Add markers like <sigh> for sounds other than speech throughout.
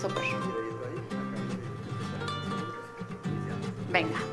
Súper. Venga.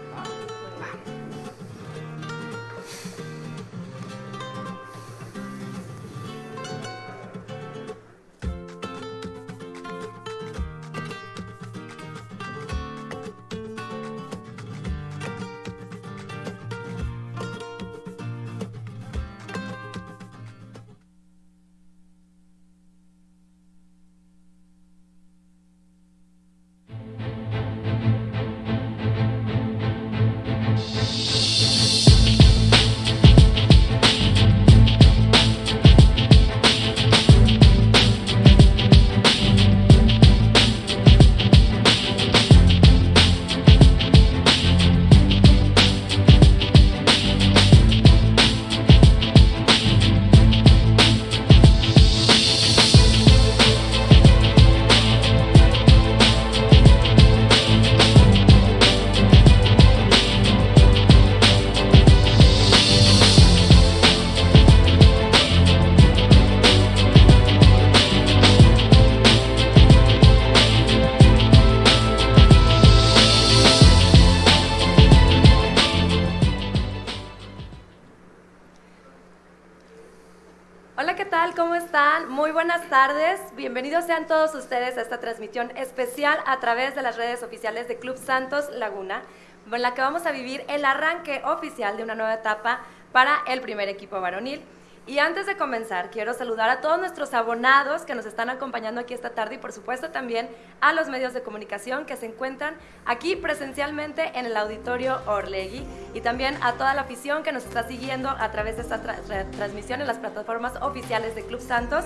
Sean todos ustedes a esta transmisión especial a través de las redes oficiales de Club Santos Laguna, en la que vamos a vivir el arranque oficial de una nueva etapa para el primer equipo varonil. Y antes de comenzar, quiero saludar a todos nuestros abonados que nos están acompañando aquí esta tarde y por supuesto también a los medios de comunicación que se encuentran aquí presencialmente en el auditorio Orlegui y también a toda la afición que nos está siguiendo a través de esta tra tra transmisión en las plataformas oficiales de Club Santos.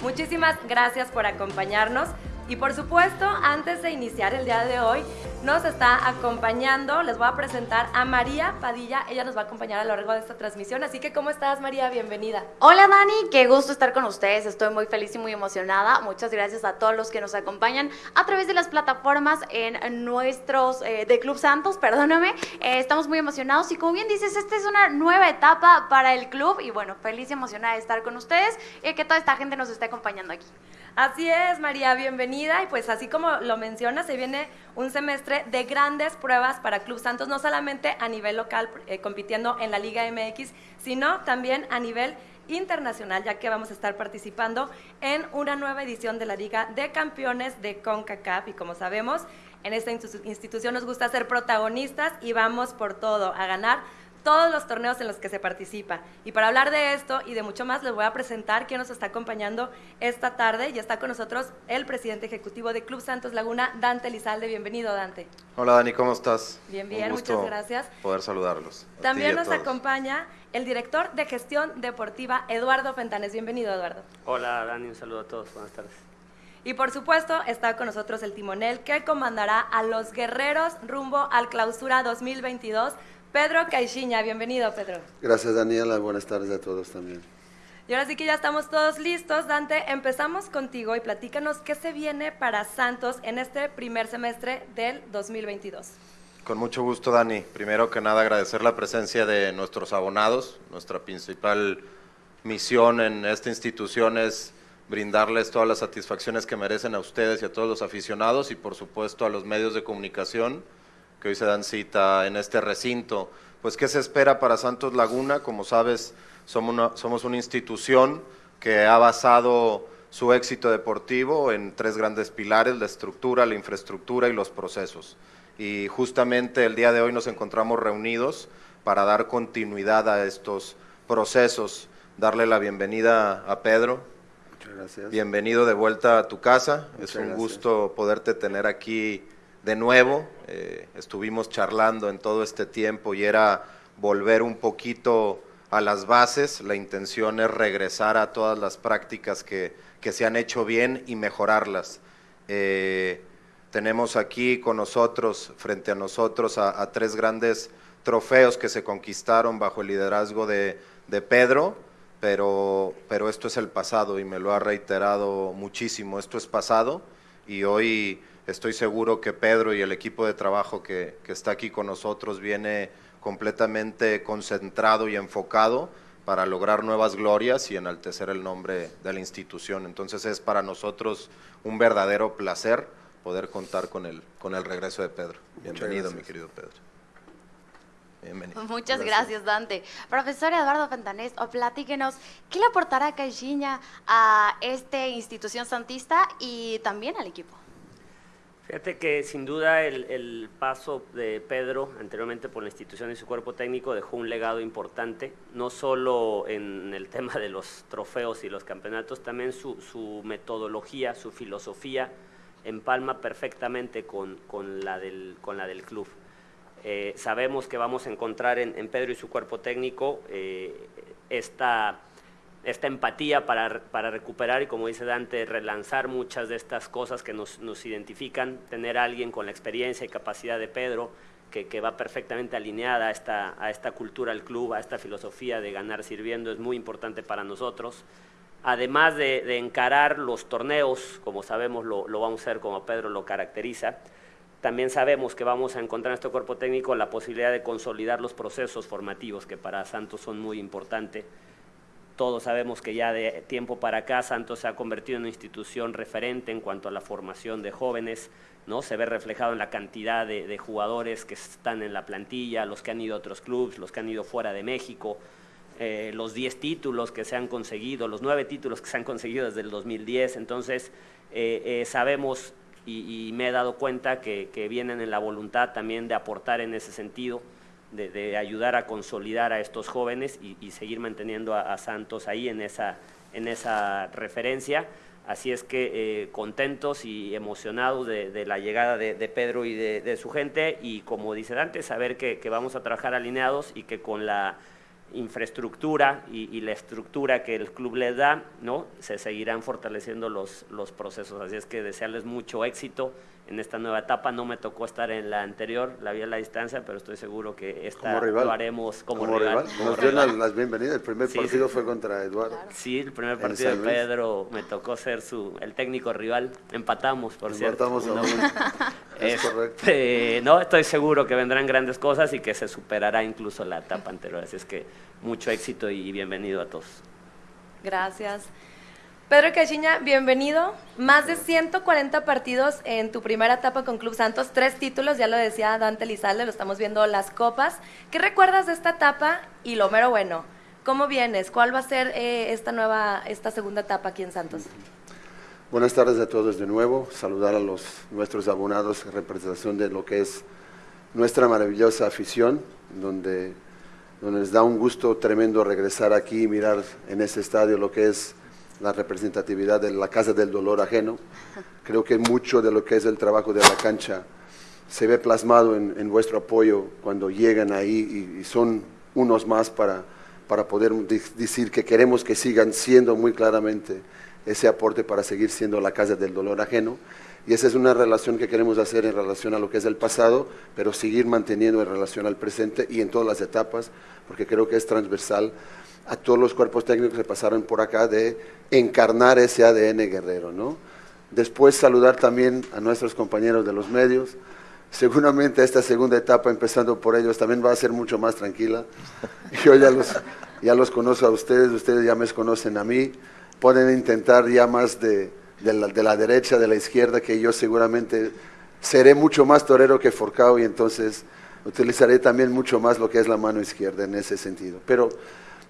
Muchísimas gracias por acompañarnos. Y por supuesto, antes de iniciar el día de hoy, nos está acompañando, les voy a presentar a María Padilla, ella nos va a acompañar a lo largo de esta transmisión, así que ¿cómo estás María? Bienvenida. Hola Dani, qué gusto estar con ustedes, estoy muy feliz y muy emocionada, muchas gracias a todos los que nos acompañan a través de las plataformas en nuestros, eh, de Club Santos, <laughs> perdóname, eh, estamos muy emocionados y como bien dices, esta es una nueva etapa para el club y bueno, feliz y emocionada de estar con ustedes y que toda esta gente nos esté acompañando aquí. Así es, María, bienvenida. Y pues así como lo menciona, se viene un semestre de grandes pruebas para Club Santos, no solamente a nivel local, eh, compitiendo en la Liga MX, sino también a nivel internacional, ya que vamos a estar participando en una nueva edición de la Liga de Campeones de CONCACAF. Y como sabemos, en esta institución nos gusta ser protagonistas y vamos por todo, a ganar todos los torneos en los que se participa. Y para hablar de esto y de mucho más, les voy a presentar quién nos está acompañando esta tarde. Y está con nosotros el presidente ejecutivo de Club Santos Laguna, Dante Lizalde. Bienvenido, Dante. Hola, Dani, ¿cómo estás? Bien, bien, muchas gracias. Poder saludarlos. También nos acompaña el director de gestión deportiva, Eduardo Fentanes. Bienvenido, Eduardo. Hola, Dani, un saludo a todos. Buenas tardes. Y por supuesto está con nosotros el timonel que comandará a los guerreros rumbo al clausura 2022 Pedro Caixinha, bienvenido Pedro. Gracias Daniela, buenas tardes a todos también. Y ahora sí que ya estamos todos listos, Dante, empezamos contigo y platícanos qué se viene para Santos en este primer semestre del 2022. Con mucho gusto, Dani. Primero que nada, agradecer la presencia de nuestros abonados. Nuestra principal misión en esta institución es brindarles todas las satisfacciones que merecen a ustedes y a todos los aficionados y por supuesto a los medios de comunicación que hoy se dan cita en este recinto. Pues, ¿qué se espera para Santos Laguna? Como sabes, somos una, somos una institución que ha basado su éxito deportivo en tres grandes pilares, la estructura, la infraestructura y los procesos. Y justamente el día de hoy nos encontramos reunidos para dar continuidad a estos procesos, darle la bienvenida a Pedro. Muchas gracias. Bienvenido de vuelta a tu casa. Muchas es un gracias. gusto poderte tener aquí de nuevo. Eh, estuvimos charlando en todo este tiempo y era volver un poquito a las bases. La intención es regresar a todas las prácticas que, que se han hecho bien y mejorarlas. Eh, tenemos aquí con nosotros, frente a nosotros, a, a, tres grandes trofeos que se conquistaron bajo el liderazgo de, de Pedro, pero, pero esto es el pasado y me lo ha reiterado muchísimo. Esto es pasado y hoy estoy seguro que Pedro y el equipo de trabajo que, que, está aquí con nosotros viene completamente concentrado y enfocado para lograr nuevas glorias y enaltecer el nombre de la institución. Entonces es para nosotros un verdadero placer poder contar con el, con el regreso de Pedro. Bienvenido, mi querido Pedro. Bienvenido. Muchas gracias. Dante. Profesor Eduardo Fentanés, o platíquenos, ¿qué le aportará Caixinha a esta institución santista y también al equipo? Fíjate que sin duda el, paso de Pedro anteriormente por la institución y su cuerpo técnico dejó un legado importante, no solo en el tema de los trofeos y los campeonatos, también su, metodología, su filosofía empalma perfectamente con, la, del, con la del club. Eh, sabemos que vamos a encontrar en, Pedro y su cuerpo técnico eh, esta esta empatía para, para, recuperar y, como dice Dante, relanzar muchas de estas cosas que nos, nos identifican, tener a alguien con la experiencia y capacidad de Pedro, que, que, va perfectamente alineada a esta, a esta cultura del club, a esta filosofía de ganar sirviendo, es muy importante para nosotros. Además de, de encarar los torneos, como sabemos lo, lo, vamos a hacer como Pedro lo caracteriza, también sabemos que vamos a encontrar en este cuerpo técnico la posibilidad de consolidar los procesos formativos, que para Santos son muy importantes todos sabemos que ya de tiempo para acá Santos se ha convertido en una institución referente en cuanto a la formación de jóvenes, ¿no? Se ve reflejado en la cantidad de, jugadores que están en la plantilla, los que han ido a otros clubes, los que han ido fuera de México, eh, los 10 títulos que se han conseguido, los 9 títulos que se han conseguido desde el 2010. Entonces, eh, eh, sabemos y, me he dado cuenta que, que vienen en la voluntad también de aportar en ese sentido de, ayudar a consolidar a estos jóvenes y, seguir manteniendo a, Santos ahí en esa, en esa referencia. Así es que eh, contentos y emocionados de, la llegada de, Pedro y de, su gente y como dice Dante, saber que, que vamos a trabajar alineados y que con la infraestructura y, la estructura que el club les da, ¿no? se seguirán fortaleciendo los, los procesos. Así es que desearles mucho éxito en esta nueva etapa. No me tocó estar en la anterior, la vi a la distancia, pero estoy seguro que esta lo haremos como, rival. Nos dio las, bienvenidas. El primer partido fue contra Eduardo. Sí, el primer partido de Pedro me tocó ser su el técnico rival. Empatamos, por Empatamos cierto. es, este, no, estoy seguro que vendrán grandes cosas y que se superará incluso la etapa anterior. Así es que mucho éxito y bienvenido a todos. Gracias. Pedro Caixinha, bienvenido. Más de 140 partidos en tu primera etapa con Club Santos, tres títulos, ya lo decía Dante Lizalde, lo estamos viendo las copas. ¿Qué recuerdas de esta etapa? Y lo mero bueno, ¿cómo vienes? ¿Cuál va a ser eh, esta nueva, esta segunda etapa aquí en Santos? Buenas tardes a todos de nuevo. Saludar a los nuestros abonados en representación de lo que es nuestra maravillosa afición, donde, donde nos da un gusto tremendo regresar aquí y mirar en este estadio lo que es la representatividad de la Casa del Dolor Ajeno. Creo que mucho de lo que es el trabajo de la cancha se ve plasmado en, vuestro apoyo cuando llegan ahí y, son unos más para, para poder decir que queremos que sigan siendo muy claramente ese aporte para seguir siendo la Casa del Dolor Ajeno. Y esa es una relación que queremos hacer en relación a lo que es el pasado, pero seguir manteniendo en relación al presente y en todas las etapas, porque creo que es transversal a todos los cuerpos técnicos que pasaron por acá de encarnar ese ADN guerrero, ¿no? Después saludar también a nuestros compañeros de los medios. Seguramente esta segunda etapa, empezando por ellos, también va a ser mucho más tranquila. Yo ya los, ya los conozco a ustedes, ustedes ya me conocen a mí. Pueden intentar ya más de, de, la, de la derecha, de la izquierda, que yo seguramente seré mucho más torero que Forcao y entonces utilizaré también mucho más lo que es la mano izquierda en ese sentido. Pero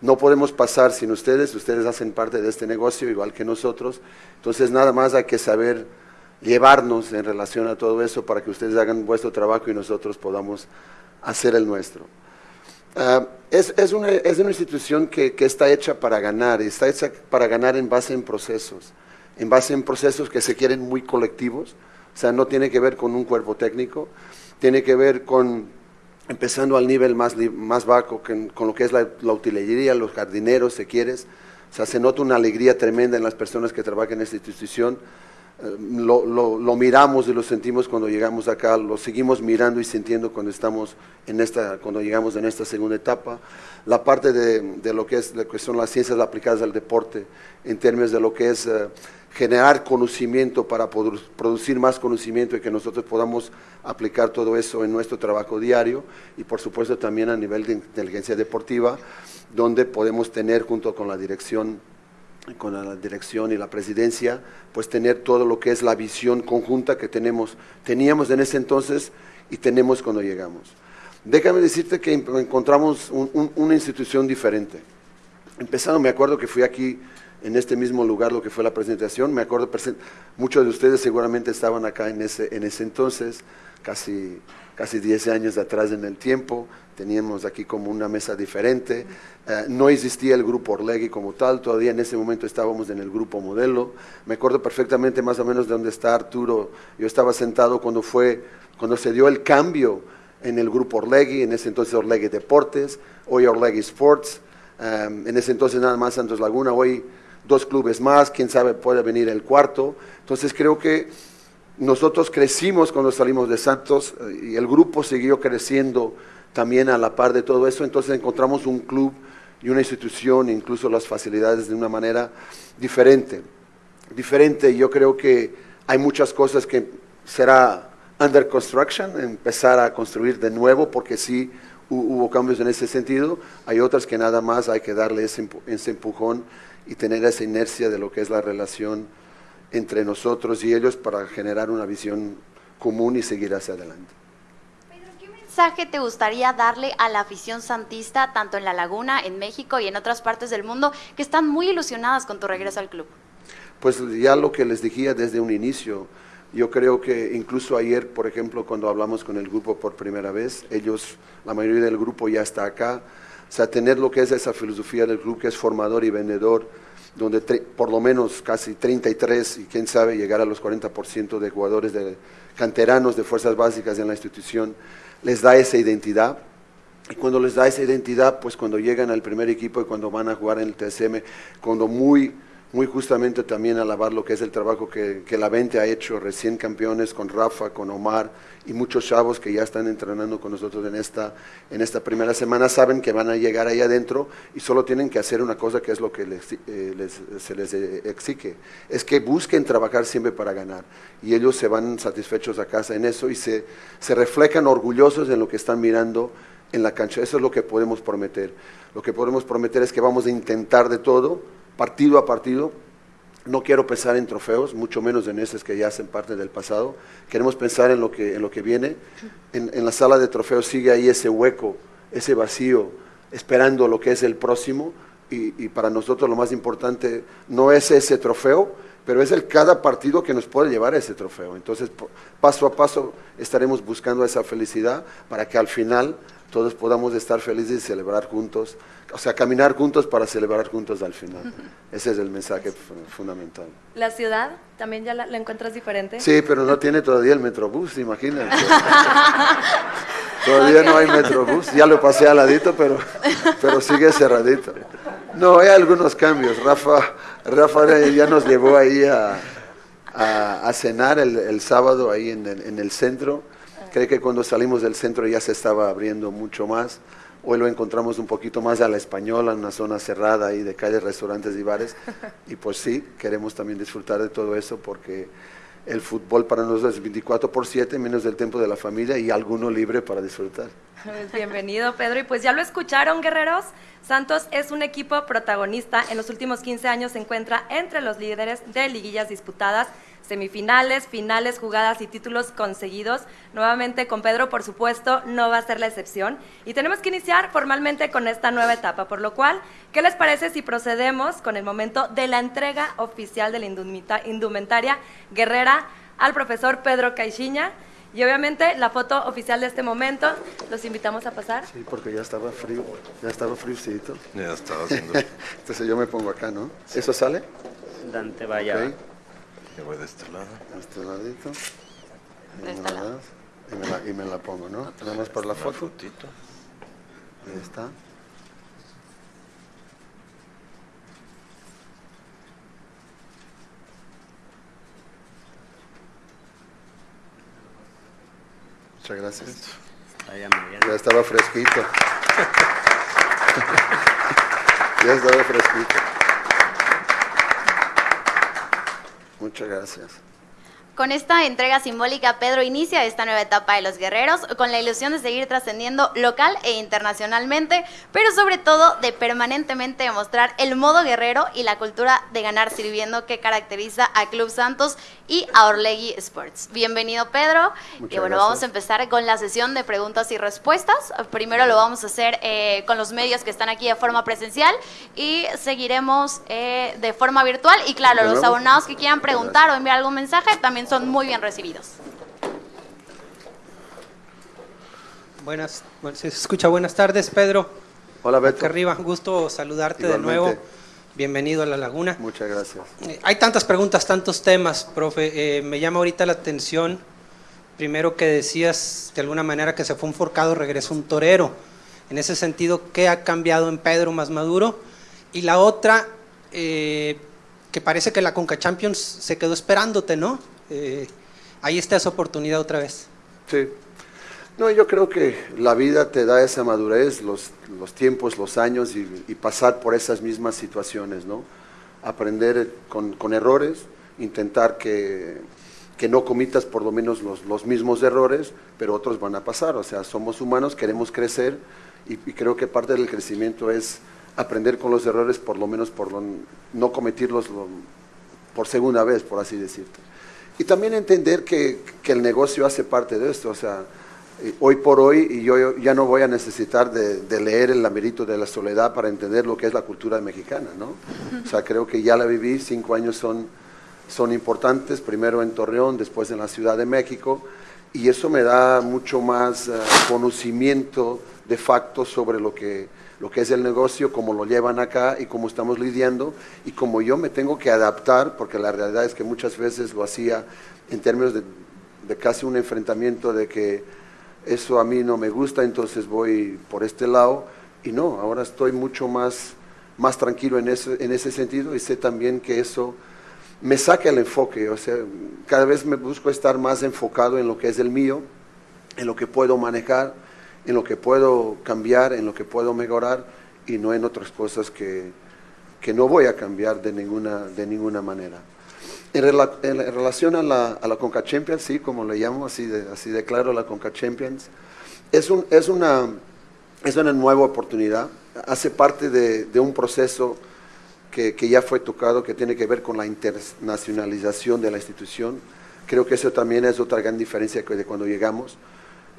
no podemos pasar sin ustedes, ustedes hacen parte de este negocio igual que nosotros, entonces nada más hay que saber llevarnos en relación a todo eso para que ustedes hagan vuestro trabajo y nosotros podamos hacer el nuestro. Ah, es, una, institución que, está hecha para ganar, y está hecha para ganar en base en procesos, en base en procesos que se quieren muy colectivos, o sea, no tiene que ver con un cuerpo técnico, tiene que ver con empezando al nivel más, más bajo, con lo que es la, utilería, los jardineros, si quieres. O sea, se nota una alegría tremenda en las personas que trabajan en esta institución. Eh, lo, lo, miramos y lo sentimos cuando llegamos acá, lo seguimos mirando y sintiendo cuando estamos en esta, cuando llegamos en esta segunda etapa. La parte de, de lo, que es, lo que son las ciencias aplicadas al deporte, en términos de lo que es eh, generar conocimiento para producir más conocimiento y que nosotros podamos aplicar todo eso en nuestro trabajo diario y por supuesto también a nivel de inteligencia deportiva, donde podemos tener junto con la dirección con la dirección y la presidencia, pues tener todo lo que es la visión conjunta que tenemos, teníamos en ese entonces y tenemos cuando llegamos. Déjame decirte que encontramos una institución diferente. Empezando, me acuerdo que fui aquí en este mismo lugar lo que fue la presentación, me acuerdo, muchos de ustedes seguramente estaban acá en ese, en ese entonces, casi, casi 10 años atrás en el tiempo, teníamos aquí como una mesa diferente, eh, no existía el grupo Orlegui como tal, todavía en ese momento estábamos en el grupo modelo, me acuerdo perfectamente más o menos de dónde está Arturo, yo estaba sentado cuando fue, cuando se dio el cambio en el grupo Orlegui, en ese entonces Orlegui Deportes, hoy Orlegui Sports, eh, en ese entonces nada más Santos Laguna, hoy dos clubes más, quién sabe puede venir el cuarto, entonces creo que nosotros crecimos cuando salimos de Santos eh, y el grupo siguió creciendo también a la par de todo eso, entonces encontramos un club y una institución, incluso las facilidades de una manera diferente. Diferente, yo creo que hay muchas cosas que será under construction, empezar a construir de nuevo, porque sí hubo cambios en ese sentido, hay otras que nada más hay que darle ese, ese empujón y tener esa inercia de lo que es la relación entre nosotros y ellos para generar una visión común y seguir hacia adelante. Pedro, ¿qué mensaje te gustaría darle a la afición santista, tanto en La Laguna, en México y en otras partes del mundo, que están muy ilusionadas con tu regreso al club? Pues ya lo que les dije desde un inicio, yo creo que incluso ayer, por ejemplo, cuando hablamos con el grupo por primera vez, ellos, la mayoría del grupo ya está acá, sea, tener lo que es esa filosofía del club que es formador y vendedor, donde por lo menos casi 33 y quién sabe llegar a los 40% de jugadores de canteranos de fuerzas básicas en la institución, les da esa identidad. Y cuando les da esa identidad, pues cuando llegan al primer equipo y cuando van a jugar en el TSM, cuando muy muy justamente también alabar lo que es el trabajo que, la Vente ha hecho, recién campeones con Rafa, con Omar y muchos chavos que ya están entrenando con nosotros en esta, en esta primera semana, saben que van a llegar ahí adentro y solo tienen que hacer una cosa que es lo que eh, se les eh, exige, es que busquen trabajar siempre para ganar y ellos se van satisfechos a casa en eso y se, se reflejan orgullosos en lo que están mirando en la cancha. Eso es lo que podemos prometer. Lo que podemos prometer es que vamos a intentar de todo partido a partido. No quiero pensar en trofeos, mucho menos en esos que ya hacen parte del pasado. Queremos pensar en lo que, en lo que viene. En, la sala de trofeos sigue ahí ese hueco, ese vacío, esperando lo que es el próximo. Y, para nosotros lo más importante no es ese trofeo, pero es el cada partido que nos puede llevar a ese trofeo. Entonces, paso a paso estaremos buscando esa felicidad para que al final todos podamos estar felices y celebrar juntos, o sea, caminar juntos para celebrar juntos al final. Ese es el mensaje fundamental. ¿La ciudad también ya la, encuentras diferente? Sí, pero no tiene todavía el metrobús, imagínate. <laughs> todavía no hay metrobús, ya lo pasé al ladito, pero, pero sigue cerradito. No, hay algunos cambios. Rafa, Rafa ya nos llevó ahí a, a, cenar el, sábado ahí en en el centro Cree que cuando salimos del centro ya se estaba abriendo mucho más. Hoy lo encontramos un poquito más a la española, en una zona cerrada ahí de calles, restaurantes y bares. <laughs> Y pues sí, queremos también disfrutar de todo eso porque el fútbol para nosotros es 24 por 7, menos del tiempo de la familia y alguno libre para disfrutar. Bienvenido, Pedro. Y pues ya lo escucharon, guerreros. Santos es un equipo protagonista. En los últimos 15 años se encuentra entre los líderes de liguillas disputadas semifinales, finales, jugadas y títulos conseguidos. Nuevamente con Pedro, por supuesto, no va a ser la excepción. Y tenemos que iniciar formalmente con esta nueva etapa, por lo cual, ¿qué les parece si procedemos con el momento de la entrega oficial de la indumentaria guerrera al profesor Pedro Caixinha? Y obviamente la foto oficial de este momento, los invitamos a pasar. Sí, porque ya estaba frío, ya estaba fríocito. Ya estaba haciendo. <laughs> Entonces yo me pongo acá, ¿no? ¿Eso sale? Dante vaya. Yo voy de este lado. De este ladito. De este lado. Y me, la, y me la pongo, ¿no? Nada más por la foto. Fotito. Ahí está. Muchas gracias. Ya estaba fresquito. <laughs> ya estaba fresquito. Muchas gracias. Con esta entrega simbólica, Pedro inicia esta nueva etapa de los guerreros con la ilusión de seguir trascendiendo local e internacionalmente, pero sobre todo de permanentemente demostrar el modo guerrero y la cultura de ganar sirviendo que caracteriza a Club Santos y a Orlegui Sports. Bienvenido, Pedro. y bueno, vamos a empezar con la sesión de preguntas y respuestas. Primero lo vamos a hacer eh, con los medios que están aquí de forma presencial y seguiremos eh, de forma virtual. Y claro, los abonados que quieran preguntar o enviar algún mensaje también son muy bien recibidos. Buenas, se escucha buenas tardes, Pedro. Hola, Beto. Acá arriba, gusto saludarte de nuevo. Bienvenido a La Laguna. Muchas gracias. Eh, hay tantas preguntas, tantos temas, profe. Eh, me llama ahorita la atención, primero que decías de alguna manera que se fue un forcado, regresó un torero. En ese sentido, ¿qué ha cambiado en Pedro más maduro? Y la otra, eh, que parece que la Conca Champions se quedó esperándote, ¿no? Eh, ahí está esa oportunidad otra vez. Sí. No, yo creo que la vida te da esa madurez, los, los tiempos, los años y, pasar por esas mismas situaciones, ¿no? Aprender con, con errores, intentar que, que, no comitas por lo menos los, los, mismos errores, pero otros van a pasar. O sea, somos humanos, queremos crecer y, creo que parte del crecimiento es aprender con los errores, por lo menos por no cometirlos por segunda vez, por así decirte. Y también entender que, que, el negocio hace parte de esto, o sea, eh, hoy por hoy y yo ya no voy a necesitar de, leer el lamerito de la soledad para entender lo que es la cultura mexicana, ¿no? O sea, creo que ya la viví, cinco años son, son importantes, primero en Torreón, después en la Ciudad de México, y eso me da mucho más uh, conocimiento de facto sobre lo que lo que es el negocio, cómo lo llevan acá y cómo estamos lidiando y cómo yo me tengo que adaptar, porque la realidad es que muchas veces lo hacía en términos de, de casi un enfrentamiento de que eso a mí no me gusta, entonces voy por este lado y no, ahora estoy mucho más, más tranquilo en ese, en ese sentido y sé también que eso me saca el enfoque, o sea, cada vez me busco estar más enfocado en lo que es el mío, en lo que puedo manejar, en lo que puedo cambiar, en lo que puedo mejorar y no en otras cosas que, que no voy a cambiar de ninguna, de ninguna manera. En, rela, en, relación a la, a la, Conca Champions, sí, como le llamo, así de, así de claro, la Conca Champions, es, un, es, una, es una nueva oportunidad, hace parte de, de un proceso que, que, ya fue tocado, que tiene que ver con la internacionalización de la institución. Creo que eso también es otra gran diferencia de cuando llegamos.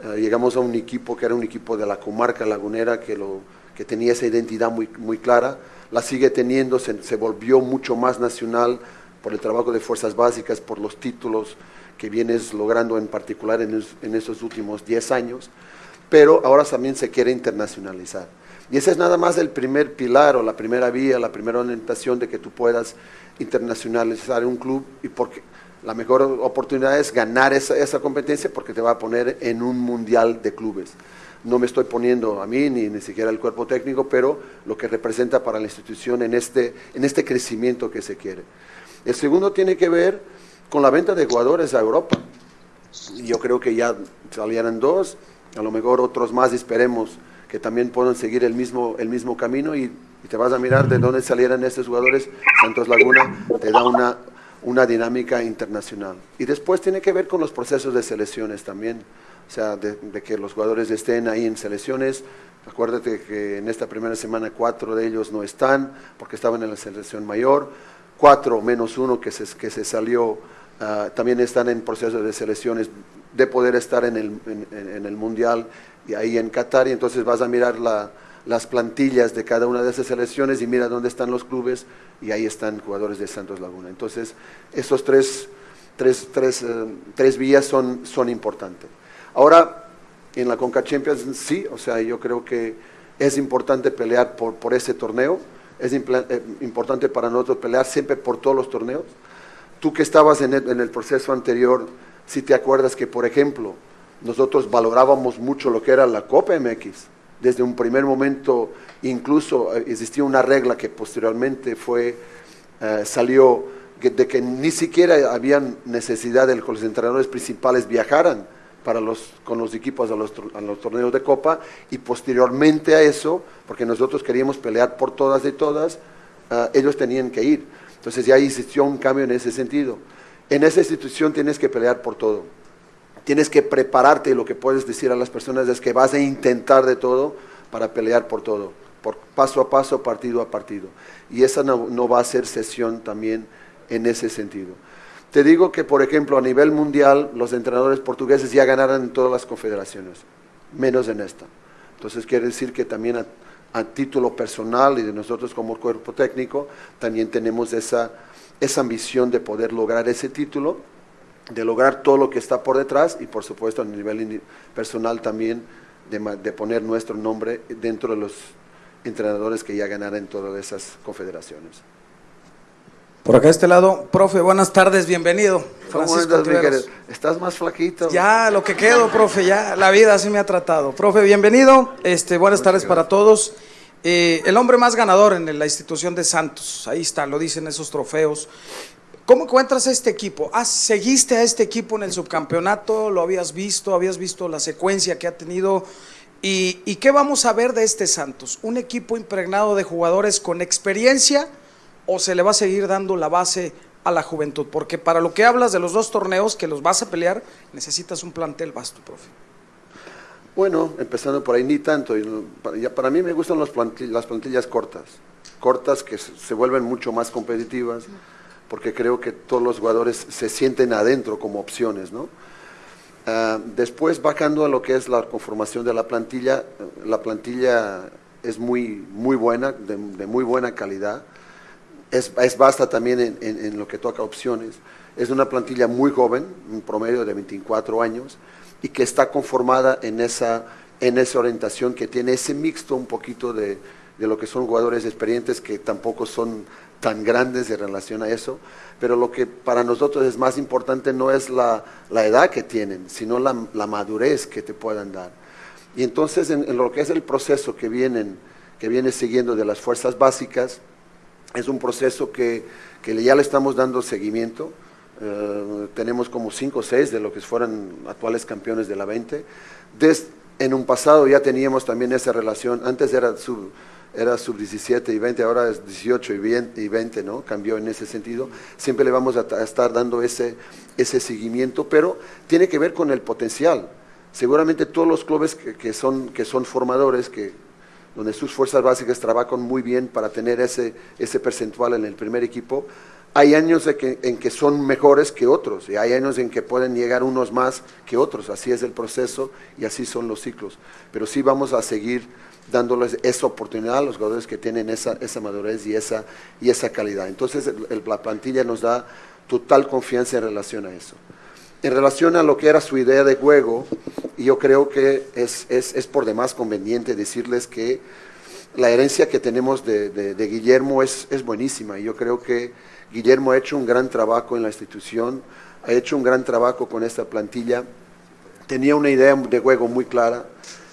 Uh, llegamos a un equipo que era un equipo de la comarca lagunera que, lo, que tenía esa identidad muy, muy clara, la sigue teniendo, se, se, volvió mucho más nacional por el trabajo de fuerzas básicas, por los títulos que vienes logrando en particular en, en estos últimos 10 años, pero ahora también se quiere internacionalizar. Y ese es nada más el primer pilar o la primera vía, la primera orientación de que tú puedas internacionalizar un club y porque la mejor oportunidad es ganar esa, esa, competencia porque te va a poner en un mundial de clubes. No me estoy poniendo a mí ni ni siquiera el cuerpo técnico, pero lo que representa para la institución en este, en este crecimiento que se quiere. El segundo tiene que ver con la venta de jugadores a Europa. Yo creo que ya salieron dos, a lo mejor otros más esperemos que también puedan seguir el mismo, el mismo camino y, y te vas a mirar de dónde salieran estos jugadores. Santos Laguna te da una una dinámica internacional. Y después tiene que ver con los procesos de selecciones también, o sea, de, que los jugadores estén ahí en selecciones. Acuérdate que en esta primera semana cuatro de ellos no están porque estaban en la selección mayor, cuatro menos uno que se, que se salió, uh, también están en procesos de selecciones de poder estar en el, en el Mundial y ahí en Qatar, y entonces vas a mirar la, las plantillas de cada una de esas selecciones y mira dónde están los clubes y ahí están jugadores de Santos Laguna. Entonces, esos tres, tres, tres, uh, tres vías son, son importantes. Ahora, en la Conca Champions sí, o sea, yo creo que es importante pelear por, por ese torneo, es eh, importante para nosotros pelear siempre por todos los torneos. Tú que estabas en el, en el proceso anterior, si te acuerdas que, por ejemplo, nosotros valorábamos mucho lo que era la Copa MX, desde un primer momento incluso eh, existía una regla que posteriormente fue, eh, salió de que ni siquiera había necesidad de que los entrenadores principales viajaran para los, con los equipos a los, a los, torneos de Copa y posteriormente a eso, porque nosotros queríamos pelear por todas y todas, uh, ellos tenían que ir. Entonces ya existió un cambio en ese sentido. En esa institución tienes que pelear por todo. Tienes que prepararte y lo que puedes decir a las personas es que vas a intentar de todo para pelear por todo, por paso a paso, partido a partido. Y esa no, no va a ser sesión también en ese sentido. Te digo que, por ejemplo, a nivel mundial, los entrenadores portugueses ya ganaron en todas las confederaciones, menos en esta. Entonces quiere decir que también a, a título personal y de nosotros como cuerpo técnico, también tenemos esa, esa ambición de poder lograr ese título, de lograr todo lo que está por detrás y por supuesto a nivel personal también de, de poner nuestro nombre dentro de los entrenadores que ya ganaron en todas esas confederaciones. Por acá a este lado, profe, buenas tardes, bienvenido. Francisco estás, estás más flaquito. Ya, lo que quedo, profe, ya la vida así me ha tratado. Profe, bienvenido, este, buenas tardes para todos. Eh, el hombre más ganador en la institución de Santos, ahí está, lo dicen esos trofeos. ¿Cómo encuentras a este equipo? ¿Ah, ¿Seguiste a este equipo en el subcampeonato? ¿Lo habías visto? ¿Habías visto la secuencia que ha tenido? ¿Y, y qué vamos a ver de este Santos? ¿Un equipo impregnado de jugadores con experiencia? o se le va a seguir dando la base a la juventud? Porque para lo que hablas de los dos torneos que los vas a pelear, necesitas un plantel vasto, profe. Bueno, empezando por ahí, ni tanto. Para mí me gustan las plantillas, las plantillas cortas, cortas que se vuelven mucho más competitivas, porque creo que todos los jugadores se sienten adentro como opciones, ¿no? Uh, después, bajando a lo que es la conformación de la plantilla, la plantilla es muy, muy buena, de, muy buena calidad es, basta también en, lo que toca opciones. Es una plantilla muy joven, un promedio de 24 años, y que está conformada en esa, en esa orientación que tiene ese mixto un poquito de, de lo que son jugadores experientes que tampoco son tan grandes en relación a eso, pero lo que para nosotros es más importante no es la, la edad que tienen, sino la, la, madurez que te puedan dar. Y entonces en, en, lo que es el proceso que vienen, que viene siguiendo de las fuerzas básicas, es un proceso que, que ya le estamos dando seguimiento. Uh, tenemos como 5 o 6 de lo que fueran actuales campeones de la 20. Des, en un pasado ya teníamos también esa relación, antes era sub, era sub 17 y 20, ahora es 18 y 20, y 20 ¿no? Cambió en ese sentido. Siempre le vamos a, estar dando ese, ese seguimiento, pero tiene que ver con el potencial. Seguramente todos los clubes que, son, que son formadores, que, donde sus fuerzas básicas trabajan muy bien para tener ese, ese percentual en el primer equipo. Hay años que, en que son mejores que otros y hay años en que pueden llegar unos más que otros. Así es el proceso y así son los ciclos. Pero sí vamos a seguir dándoles esa oportunidad a los jugadores que tienen esa, esa madurez y esa, y esa calidad. Entonces el, la plantilla nos da total confianza en relación a eso. En relación a lo que era su idea de juego, yo creo que es, es, es por demás conveniente decirles que la herencia que tenemos de, de, de Guillermo es, es, buenísima. Yo creo que Guillermo ha hecho un gran trabajo en la institución, ha hecho un gran trabajo con esta plantilla. Tenía una idea de juego muy clara,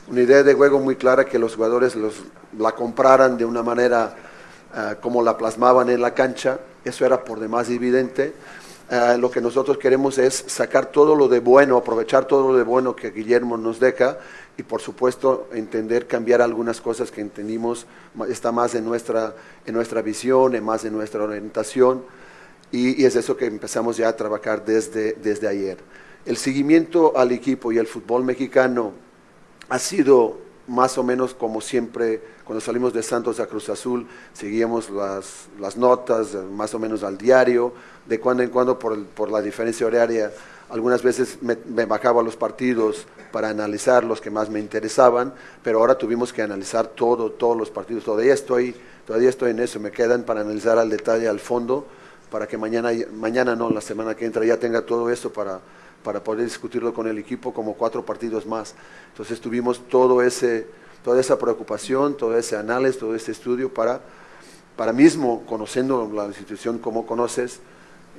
una idea de juego muy clara que los jugadores los, la compraran de una manera uh, como la plasmaban en la cancha. Eso era por demás evidente. Uh, lo que nosotros queremos es sacar todo lo de bueno, aprovechar todo lo de bueno que Guillermo nos deja y por supuesto entender, cambiar algunas cosas que entendimos, está más en nuestra, en nuestra visión, en más en nuestra orientación y, y, es eso que empezamos ya a trabajar desde, desde ayer. El seguimiento al equipo y al fútbol mexicano ha sido más o menos como siempre, cuando salimos de Santos a Cruz Azul, seguíamos las, las notas más o menos al diario, de cuando en cuando por, el, por la diferencia horaria, algunas veces me, bajaba los partidos para analizar los que más me interesaban, pero ahora tuvimos que analizar todo, todos los partidos, todavía estoy, todavía estoy en eso, me quedan para analizar al detalle, al fondo, para que mañana, mañana no, la semana que entra ya tenga todo esto para, para poder discutirlo con el equipo como cuatro partidos más. Entonces tuvimos todo ese, toda esa preocupación, todo ese análisis, todo ese estudio para, para mismo, conociendo la institución como conoces,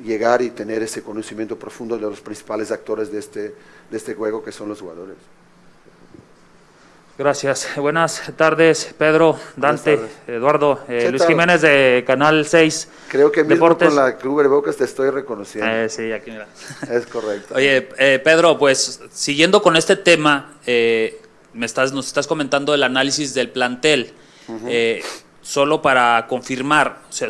llegar y tener ese conocimiento profundo de los principales actores de este, de este juego que son los jugadores. Gracias. Buenas tardes, Pedro, Dante, tardes. Eduardo, eh, Luis? Jiménez de Canal 6. Creo que mismo Deportes. con la Bocas te estoy reconociendo. Eh, sí, aquí mira. <laughs> Es correcto. Oye, eh, Pedro, pues siguiendo con este tema, eh, me estás, nos estás comentando el análisis del plantel. Uh -huh. solo para confirmar, o sea,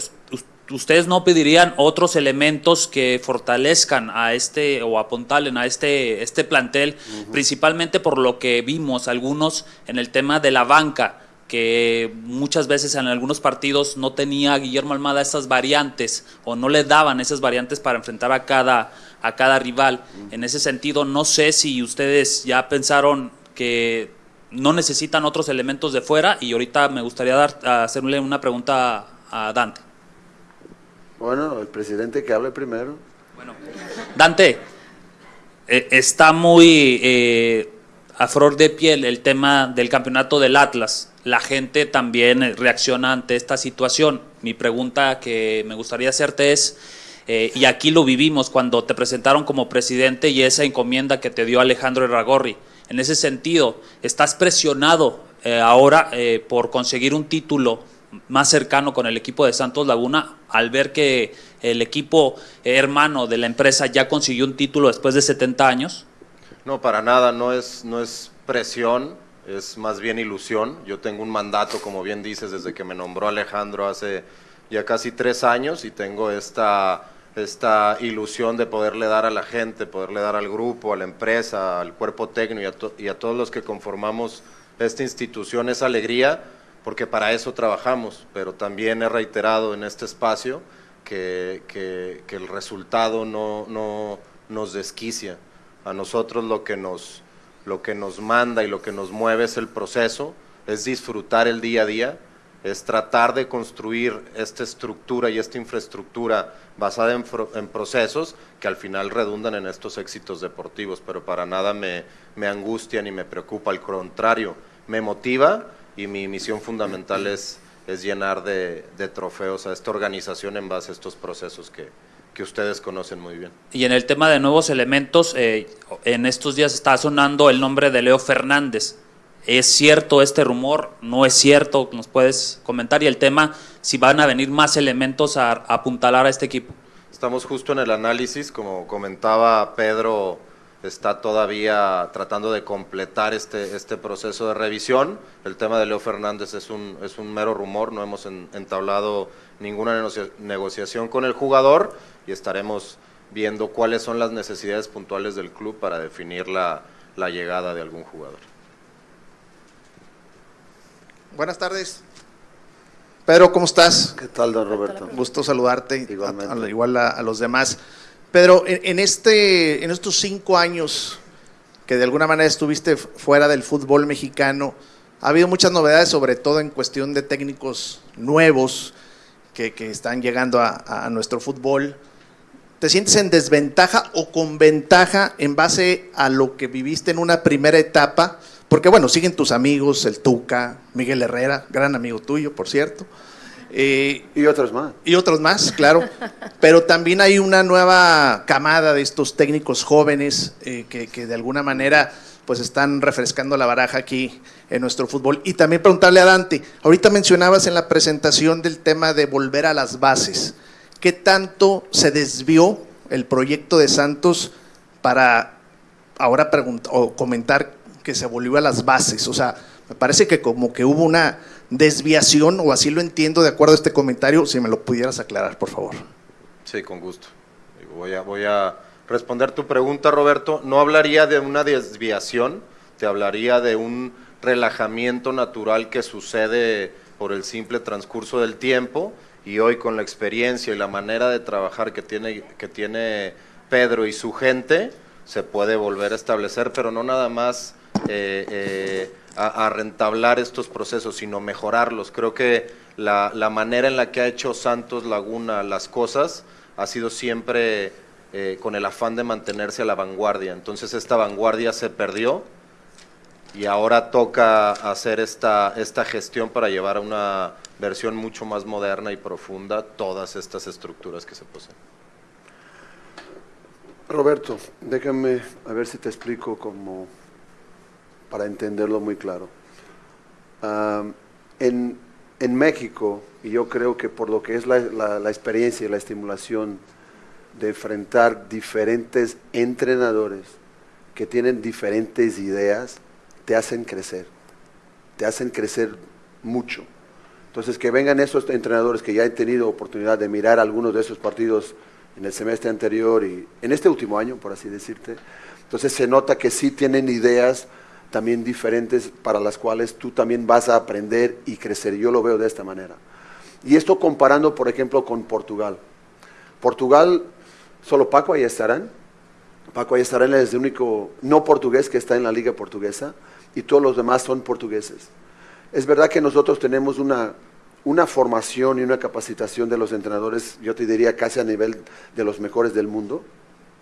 ustedes no pedirían otros elementos que fortalezcan a este o apuntalen a este, este plantel, principalmente por lo que vimos algunos en el tema de la banca, que muchas veces en algunos partidos no tenía Guillermo Almada esas variantes o no le daban esas variantes para enfrentar a cada, a cada rival. En ese sentido, no sé si ustedes ya pensaron que no necesitan otros elementos de fuera y ahorita me gustaría dar, hacerle una pregunta a Dante. Bueno, el presidente que hable primero. Bueno, Dante, eh, está muy eh, a flor de piel el tema del campeonato del Atlas. La gente también reacciona ante esta situación. Mi pregunta que me gustaría hacerte es, eh, y aquí lo vivimos cuando te presentaron como presidente y esa encomienda que te dio Alejandro Erragorri. En ese sentido, ¿estás presionado ahora por conseguir un título más cercano con el equipo de Santos Laguna al ver que el equipo hermano de la empresa ya consiguió un título después de 70 años? No, para nada, no es, no es presión, es más bien ilusión. Yo tengo un mandato, como bien dices, desde que me nombró Alejandro hace ya casi tres años y tengo esta, esta ilusión de poderle dar a la gente, poderle dar al grupo, a la empresa, al cuerpo técnico y a, y a todos los que conformamos esta institución esa alegría porque para eso trabajamos, pero también he reiterado en este espacio que, que, el resultado no, no, nos desquicia. A nosotros lo que nos, lo que nos manda y lo que nos mueve es el proceso, es disfrutar el día a día, es tratar de construir esta estructura y esta infraestructura basada en, en, procesos que al final redundan en estos éxitos deportivos, pero para nada me, me angustia ni me preocupa, al contrario, me motiva y mi misión fundamental es, es llenar de, trofeos a esta organización en base a estos procesos que, que ustedes conocen muy bien. Y en el tema de nuevos elementos, eh, en estos días está sonando el nombre de Leo Fernández. ¿Es cierto este rumor? ¿No es cierto? ¿Nos puedes comentar? Y el tema, si van a venir más elementos a, a apuntalar a este equipo. Estamos justo en el análisis, como comentaba Pedro está todavía tratando de completar este, este proceso de revisión. El tema de Leo Fernández es un, es un mero rumor, no hemos entablado ninguna negociación con el jugador y estaremos viendo cuáles son las necesidades puntuales del club para definir la, la llegada de algún jugador. Buenas tardes. Pedro, ¿cómo estás? ¿Qué tal, don Roberto? Gusto saludarte, Igualmente. igual a los demás. Pedro, en, este, en estos cinco años que de alguna manera estuviste fuera del fútbol mexicano, ha habido muchas novedades, sobre todo en cuestión de técnicos nuevos que, están llegando a, nuestro fútbol. ¿Te sientes en desventaja o con ventaja en base a lo que viviste en una primera etapa? Porque bueno, siguen tus amigos, el Tuca, Miguel Herrera, gran amigo tuyo, por cierto. Eh, y otros más. Y otros más, claro. Pero también hay una nueva camada de estos técnicos jóvenes eh, que, de alguna manera pues están refrescando la baraja aquí en nuestro fútbol. Y también preguntarle a Dante, ahorita mencionabas en la presentación del tema de volver a las bases. ¿Qué tanto se desvió el proyecto de Santos para ahora o comentar que se volvió a las bases? O sea, me parece que como que hubo una desviación, o así lo entiendo de acuerdo a este comentario, si me lo pudieras aclarar, por favor. Sí, con gusto. Voy a, voy a responder tu pregunta, Roberto. No hablaría de una desviación, te hablaría de un relajamiento natural que sucede por el simple transcurso del tiempo y hoy con la experiencia y la manera de trabajar que tiene, que tiene Pedro y su gente, se puede volver a establecer, pero no nada más eh, eh, a, rentablar estos procesos, sino mejorarlos. Creo que la, la, manera en la que ha hecho Santos Laguna las cosas ha sido siempre eh, con el afán de mantenerse a la vanguardia. Entonces esta vanguardia se perdió y ahora toca hacer esta, esta gestión para llevar a una versión mucho más moderna y profunda todas estas estructuras que se poseen. Roberto, déjame a ver si te explico cómo para entenderlo muy claro. en, México, y yo creo que por lo que es la, experiencia y la estimulación de enfrentar diferentes entrenadores que tienen diferentes ideas, te hacen crecer, te hacen crecer mucho. Entonces, que vengan esos entrenadores que ya han tenido oportunidad de mirar algunos de esos partidos en el semestre anterior y en este último año, por así decirte. Entonces, se nota que sí tienen ideas también diferentes para las cuales tú también vas a aprender y crecer. Yo lo veo de esta manera. Y esto comparando, por ejemplo, con Portugal. Portugal, solo Paco ahí estarán. Paco ahí estarán es el único no portugués que está en la liga portuguesa y todos los demás son portugueses. Es verdad que nosotros tenemos una, una formación y una capacitación de los entrenadores, yo te diría casi a nivel de los mejores del mundo,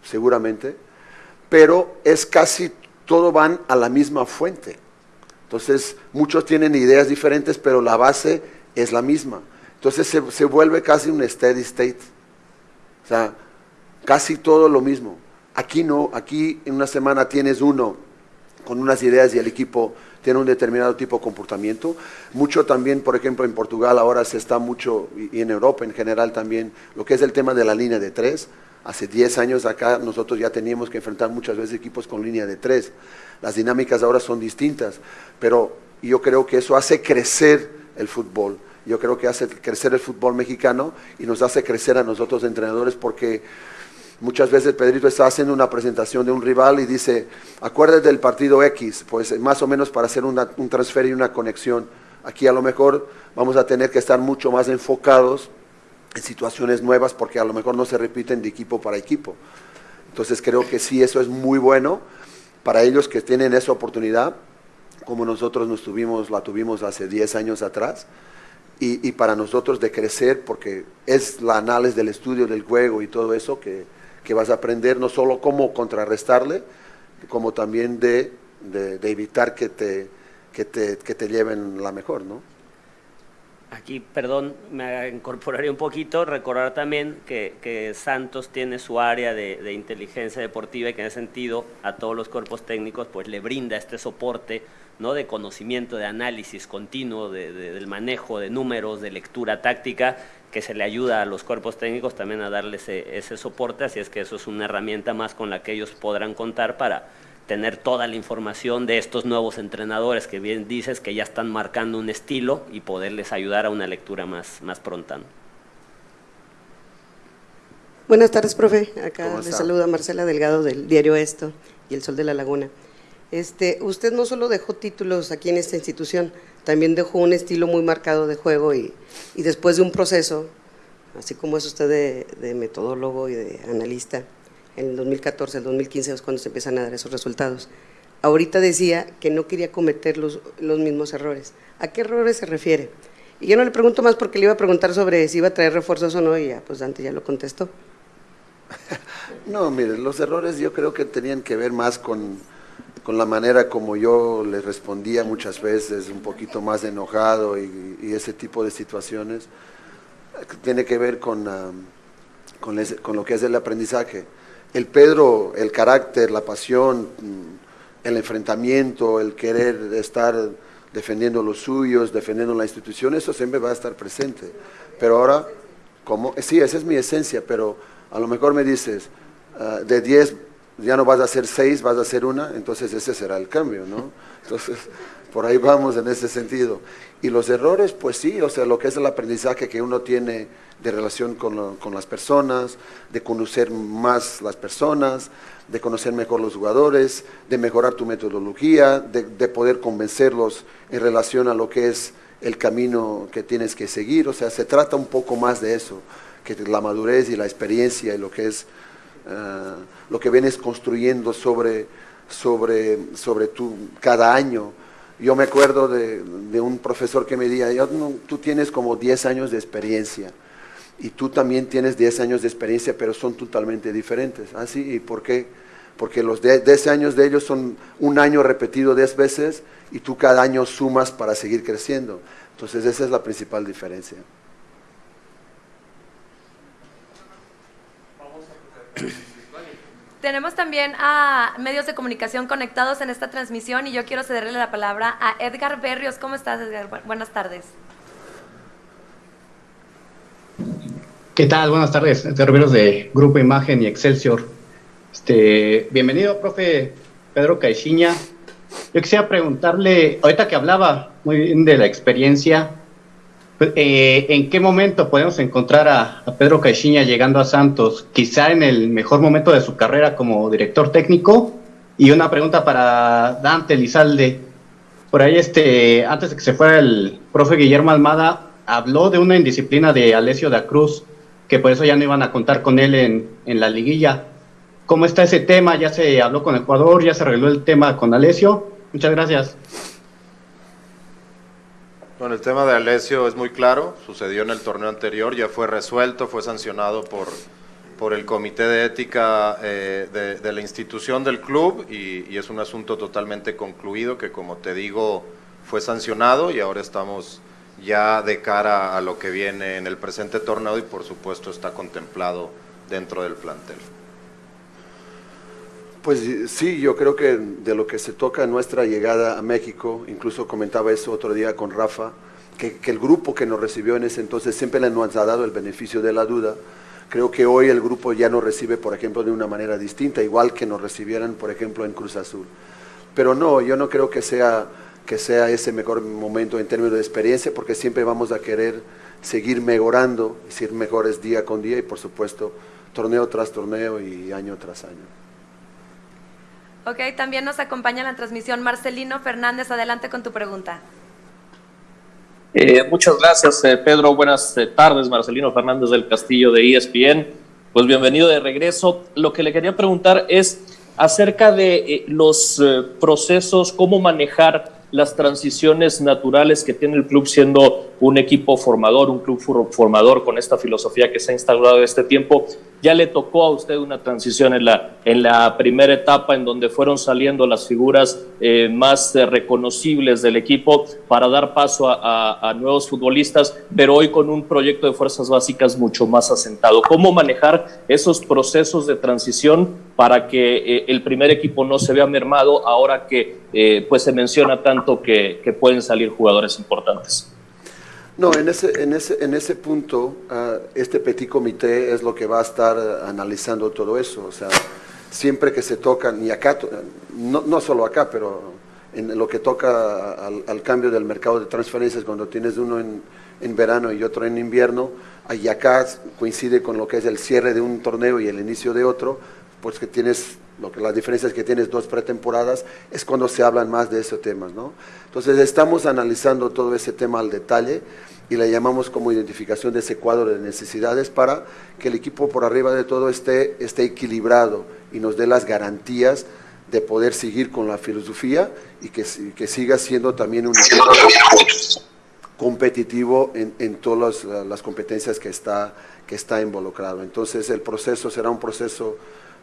seguramente, pero es casi, todo van a la misma fuente. Entonces, muchos tienen ideas diferentes, pero la base es la misma. Entonces se, se vuelve casi un steady state. O sea, casi todo lo mismo. Aquí no, aquí en una semana tienes uno con unas ideas y el equipo tiene un determinado tipo de comportamiento. Mucho también, por ejemplo, en Portugal ahora se está mucho, y en Europa en general también, lo que es el tema de la línea de tres. Hace 10 años acá nosotros ya teníamos que enfrentar muchas veces equipos con línea de tres. Las dinámicas ahora son distintas, pero yo creo que eso hace crecer el fútbol. Yo creo que hace crecer el fútbol mexicano y nos hace crecer a nosotros entrenadores porque Muchas veces Pedrito está haciendo una presentación de un rival y dice, acuérdate del partido X, pues más o menos para hacer un transfer y una conexión. Aquí a lo mejor vamos a tener que estar mucho más enfocados en situaciones nuevas porque a lo mejor no se repiten de equipo para equipo. Entonces creo que sí, eso es muy bueno para ellos que tienen esa oportunidad, como nosotros nos tuvimos, la tuvimos hace 10 años atrás, y, y para nosotros de crecer, porque es la análisis del estudio del juego y todo eso que, que vas a aprender no solo cómo contrarrestarle, como también de, evitar que te, que te, que te lleven la mejor, ¿no? Aquí, perdón, me incorporaría un poquito, recordar también que, que Santos tiene su área de, de, inteligencia deportiva y que en ese sentido a todos los cuerpos técnicos pues le brinda este soporte ¿no? de conocimiento, de análisis continuo, de, del manejo de números, de lectura táctica que se le ayuda a los cuerpos técnicos también a darle ese, soporte, así es que eso es una herramienta más con la que ellos podrán contar para tener toda la información de estos nuevos entrenadores que bien dices que ya están marcando un estilo y poderles ayudar a una lectura más, más pronta. Buenas tardes, profe. Acá le saluda Marcela Delgado del diario Esto y El Sol de la Laguna. Este, usted no solo dejó títulos aquí en esta institución, también dejó un estilo muy marcado de juego y, y después de un proceso, así como es usted de, metodólogo y de analista, en el 2014, el 2015 es cuando se empiezan a dar esos resultados. Ahorita decía que no quería cometer los, los mismos errores. ¿A qué errores se refiere? Y yo no le pregunto más porque le iba a preguntar sobre si iba a traer refuerzos o no y ya, pues Dante ya lo contestó. <laughs> No, mire, los errores yo creo que tenían que ver más con con la manera como yo le respondía muchas veces, un poquito más enojado y, ese tipo de situaciones, tiene que ver con, con, con, lo que es el aprendizaje. El Pedro, el carácter, la pasión, mm, el enfrentamiento, el querer estar defendiendo los suyos, defendiendo la institución, eso siempre va a estar presente. Pero ahora, como, sí, esa es mi esencia, pero a lo mejor me dices, ah, de 10 ya no vas a hacer seis, vas a hacer una, entonces ese será el cambio, ¿no? Entonces, por ahí vamos en ese sentido. Y los errores, pues sí, o sea, lo que es el aprendizaje que uno tiene de relación con, con las personas, de conocer más las personas, de conocer mejor los jugadores, de mejorar tu metodología, de, de poder convencerlos en relación a lo que es el camino que tienes que seguir. O sea, se trata un poco más de eso, que la madurez y la experiencia y lo que es eh, lo que vienes construyendo sobre, sobre, sobre tu, cada año. Yo me acuerdo de, un profesor que me decía, tú tienes como 10 años de experiencia y tú también tienes 10 años de experiencia, pero son totalmente diferentes. ¿Ah, sí? ¿Y por qué? Porque los 10 años de ellos son un año repetido 10 veces y tú cada año sumas para seguir creciendo. Entonces esa es la principal diferencia. <clears throat> Tenemos también a medios de comunicación conectados en esta transmisión y yo quiero cederle la palabra a Edgar Berrios. ¿Cómo estás, Edgar? Buenas tardes. ¿Qué tal? Buenas tardes. Edgar de Grupo Imagen y Excelsior. Este, bienvenido, profe Pedro Caixinha. Yo quisiera preguntarle, ahorita que hablaba muy bien de la experiencia, eh, ¿en qué momento podemos encontrar a, Pedro Caixinha llegando a Santos? Quizá en el mejor momento de su carrera como director técnico. Y una pregunta para Dante Lizalde. Por ahí, este, antes de que se fuera el profe Guillermo Almada, habló de una indisciplina de Alessio da Cruz, que por eso ya no iban a contar con él en, en la liguilla. ¿Cómo está ese tema? ¿Ya se habló con el jugador? ¿Ya se arregló el tema con Alessio? Muchas gracias. Bueno, el tema de Alessio es muy claro, sucedió en el torneo anterior, ya fue resuelto, fue sancionado por, por el comité de ética eh, de, la institución del club y, es un asunto totalmente concluido que como te digo fue sancionado y ahora estamos ya de cara a lo que viene en el presente torneo y por supuesto está contemplado dentro del plantel. Pues sí, yo creo que de lo que se toca nuestra llegada a México, incluso comentaba eso otro día con Rafa, que, el grupo que nos recibió en ese entonces siempre le nos ha dado el beneficio de la duda. Creo que hoy el grupo ya nos recibe, por ejemplo, de una manera distinta, igual que nos recibieran, por ejemplo, en Cruz Azul. Pero no, yo no creo que sea, que sea ese mejor momento en términos de experiencia, porque siempre vamos a querer seguir mejorando, ser mejores día con día y, por supuesto, torneo tras torneo y año tras año. Ok, también nos acompaña en la transmisión Marcelino Fernández. Adelante con tu pregunta. Eh, muchas gracias, eh, Pedro. Buenas eh, tardes, Marcelino Fernández del Castillo de ESPN. Pues bienvenido de regreso. Lo que le quería preguntar es acerca de los procesos, cómo manejar las transiciones naturales que tiene el club siendo un equipo formador, un club formador con esta filosofía que se ha instaurado este tiempo. Ya le tocó a usted una transición en la, en la primera etapa en donde fueron saliendo las figuras eh, más eh, reconocibles del equipo para dar paso a, nuevos futbolistas, pero hoy con un proyecto de fuerzas básicas mucho más asentado. ¿Cómo manejar esos procesos de transición para que eh, el primer equipo no se vea mermado ahora que pues se menciona tanto que pueden salir jugadores importantes? No, en ese, en ese, en ese punto, ah, este petit comité es lo que va a estar analizando todo eso. O sea, siempre que se tocan, y acá, no, no solo acá, pero en lo que toca al, cambio del mercado de transferencias, cuando tienes uno en, en, verano y otro en invierno, y acá coincide con lo que es el cierre de un torneo y el inicio de otro, pues que tienes, lo que las diferencias que tienes dos pretemporadas, es cuando se hablan más de esos temas, ¿no? Entonces estamos analizando todo ese tema al detalle y le llamamos como identificación de ese cuadro de necesidades para que el equipo por arriba de todo esté, esté equilibrado y nos dé las garantías de poder seguir con la filosofía y que, que siga siendo también un equipo competitivo en, en todas las, competencias que está, que está involucrado. Entonces el proceso será un proceso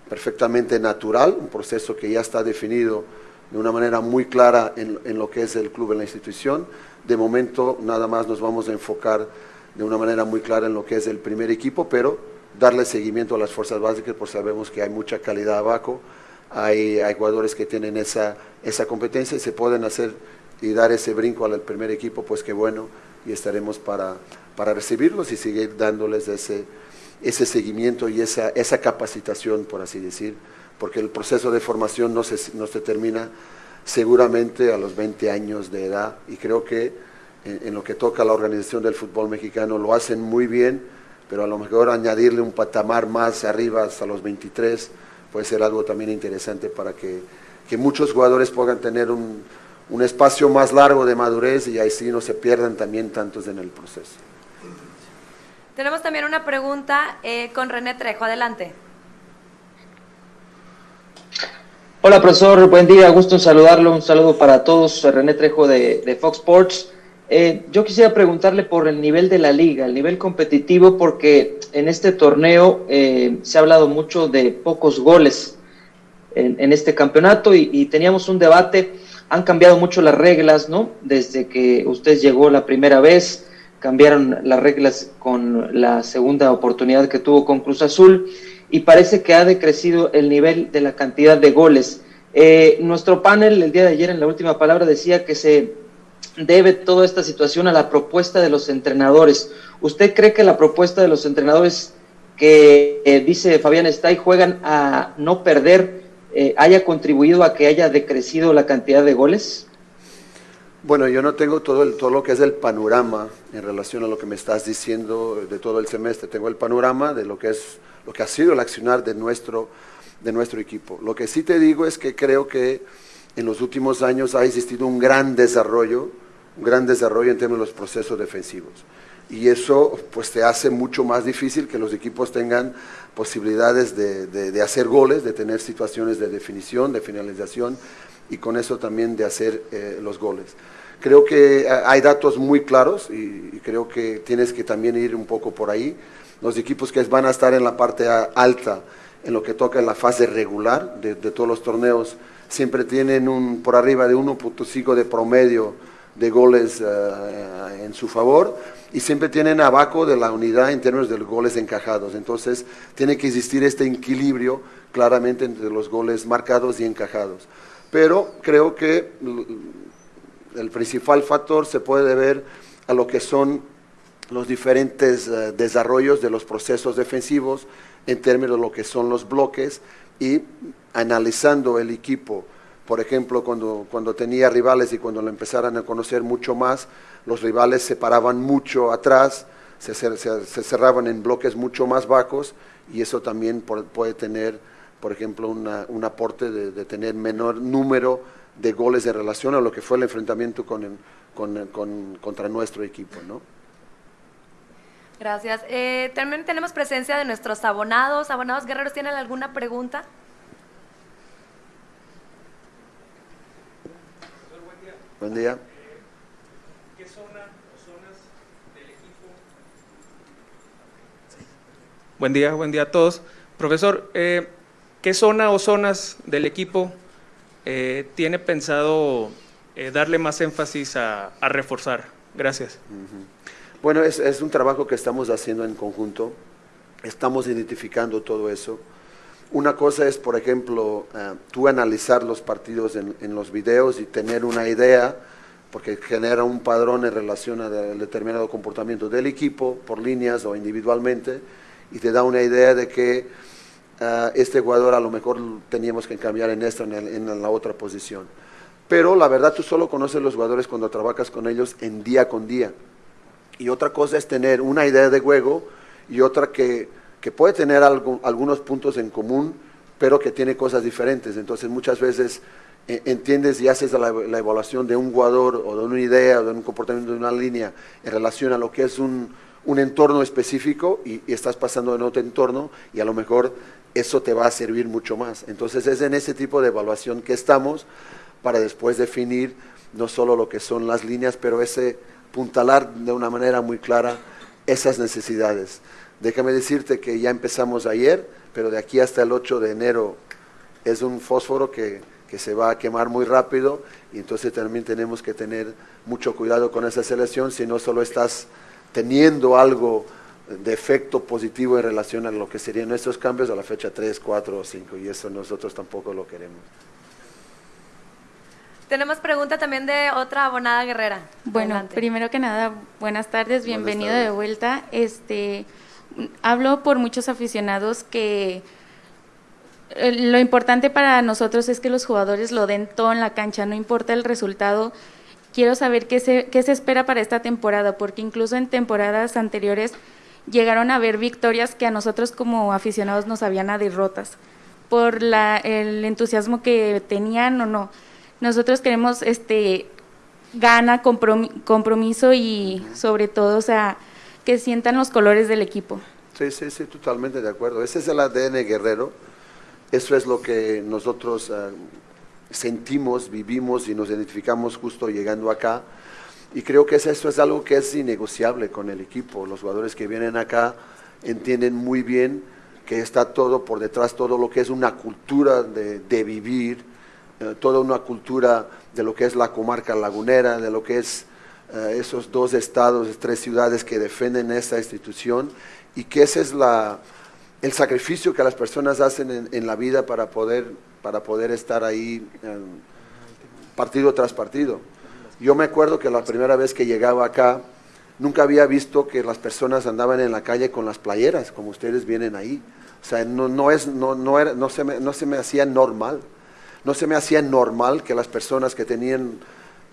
perfectamente natural, un proceso que ya está definido de una manera muy clara en, en lo que es el club, en la institución, de momento nada más nos vamos a enfocar de una manera muy clara en lo que es el primer equipo, pero darle seguimiento a las fuerzas básicas, porque sabemos que hay mucha calidad abajo, hay, hay jugadores que tienen esa, esa competencia y se pueden hacer y dar ese brinco al primer equipo, pues qué bueno, y estaremos para, para recibirlos y seguir dándoles ese, ese seguimiento y esa, esa capacitación, por así decir, porque el proceso de formación no se, no se termina seguramente a los 20 años de edad y creo que en, lo que toca a la organización del fútbol mexicano lo hacen muy bien, pero a lo mejor añadirle un patamar más arriba hasta los 23 puede ser algo también interesante para que, que muchos jugadores puedan tener un, un, espacio más largo de madurez y así no se pierdan también tantos en el proceso. Tenemos también una pregunta eh, con René Trejo, adelante. Hola, profesor. Buen día. Gusto en saludarlo. Un saludo para todos. René Trejo de, Fox Sports. Eh, yo quisiera preguntarle por el nivel de la liga, el nivel competitivo, porque en este torneo eh, se ha hablado mucho de pocos goles en, este campeonato y, teníamos un debate. Han cambiado mucho las reglas, ¿no? Desde que usted llegó la primera vez, cambiaron las reglas con la segunda oportunidad que tuvo con Cruz Azul y parece que ha decrecido el nivel de la cantidad de goles. Eh, nuestro panel el día de ayer en la última palabra decía que se debe toda esta situación a la propuesta de los entrenadores. ¿Usted cree que la propuesta de los entrenadores que eh, dice Fabián está y juegan a no perder eh, haya contribuido a que haya decrecido la cantidad de goles? Bueno, yo no tengo todo, todo lo que es el panorama en relación a lo que me estás diciendo de todo el semestre. Tengo el panorama de lo que, es, lo que ha sido el accionar de nuestro, de nuestro equipo. Lo que sí te digo es que creo que en los últimos años ha existido un gran desarrollo, un gran desarrollo en términos de los procesos defensivos. Y eso pues te hace mucho más difícil que los equipos tengan posibilidades de, de, hacer goles, de tener situaciones de definición, de finalización y con eso también de hacer eh, los goles. Creo que eh, hay datos muy claros y, creo que tienes que también ir un poco por ahí. Los equipos que van a estar en la parte alta, en lo que toca en la fase regular de, todos los torneos, siempre tienen un, por arriba de 1.5 de promedio de goles uh, en su favor y siempre tienen abajo de la unidad en términos de goles encajados. Entonces, tiene que existir este equilibrio claramente entre los goles marcados y encajados. Pero creo que el principal factor se puede ver a lo que son los diferentes uh, desarrollos de los procesos defensivos en términos de lo que son los bloques y analizando el equipo, por ejemplo, cuando, cuando tenía rivales y cuando lo empezaran a conocer mucho más, los rivales se paraban mucho atrás, se, se, cerraban en bloques mucho más bajos y eso también puede tener, por ejemplo, un aporte de, tener menor número de goles en relación a lo que fue el enfrentamiento con, con, con, contra nuestro equipo, ¿no? Gracias. Eh, también tenemos presencia de nuestros abonados. Abonados guerreros, ¿tienen alguna pregunta? Buen día. ¿Qué zona o zonas del equipo? Buen día, buen día a todos. Profesor, eh, ¿qué zona o zonas del equipo eh, tiene pensado eh, darle más énfasis a, a reforzar? Gracias. Bueno, es, es, un trabajo que estamos haciendo en conjunto. Estamos identificando todo eso. Una cosa es, por ejemplo, uh, tú analizar los partidos en, en, los videos y tener una idea, porque genera un padrón en relación al determinado comportamiento del equipo, por líneas o individualmente, y te da una idea de que uh, este jugador a lo mejor teníamos que cambiar en esto, en, la otra posición. Pero la verdad tú solo conoces los jugadores cuando trabajas con ellos en día con día. Y otra cosa es tener una idea de juego y otra que que puede tener algunos puntos en común, pero que tiene cosas diferentes. Entonces muchas veces eh, entiendes y haces la, la, evaluación de un jugador o de una idea o de un comportamiento de una línea en relación a lo que es un, un entorno específico y, estás pasando en otro entorno y a lo mejor eso te va a servir mucho más. Entonces es en ese tipo de evaluación que estamos para después definir no solo lo que son las líneas, pero ese puntalar de una manera muy clara esas necesidades. Déjame decirte que ya empezamos ayer, pero de aquí hasta el 8 de enero es un fósforo que, que, se va a quemar muy rápido y entonces también tenemos que tener mucho cuidado con esa selección si no solo estás teniendo algo de efecto positivo en relación a lo que serían estos cambios a la fecha 3, 4 o 5 y eso nosotros tampoco lo queremos. Tenemos pregunta también de otra abonada guerrera. Bueno, Adelante. primero que nada, buenas tardes, bienvenido buenas tardes. de vuelta. Este, hablo por muchos aficionados que eh, lo importante para nosotros es que los jugadores lo den todo en la cancha, no importa el resultado. Quiero saber qué se, qué se espera para esta temporada, porque incluso en temporadas anteriores llegaron a haber victorias que a nosotros como aficionados nos sabían a derrotas por el entusiasmo que tenían o no. Nosotros queremos este gana, compromiso y sobre todo, que sientan los colores del equipo. Sí, sí, sí, totalmente de acuerdo. Ese es el ADN guerrero. Eso es lo que nosotros uh, sentimos, vivimos y nos identificamos justo llegando acá. Y creo que eso es algo que es innegociable con el equipo. Los jugadores que vienen acá entienden muy bien que está todo por detrás, todo lo que es una cultura de, de vivir, eh, toda una cultura de lo que es la comarca lagunera, de lo que es eh, esos dos estados, tres ciudades que defienden esta institución y que ese es la, el sacrificio que las personas hacen en, en, la vida para poder, para poder estar ahí eh, partido tras partido. Yo me acuerdo que la primera vez que llegaba acá, nunca había visto que las personas andaban en la calle con las playeras, como ustedes vienen ahí. O sea, no, no, es, no, no, era, no, se me, no se me hacía normal no se me hacía normal que las personas que tenían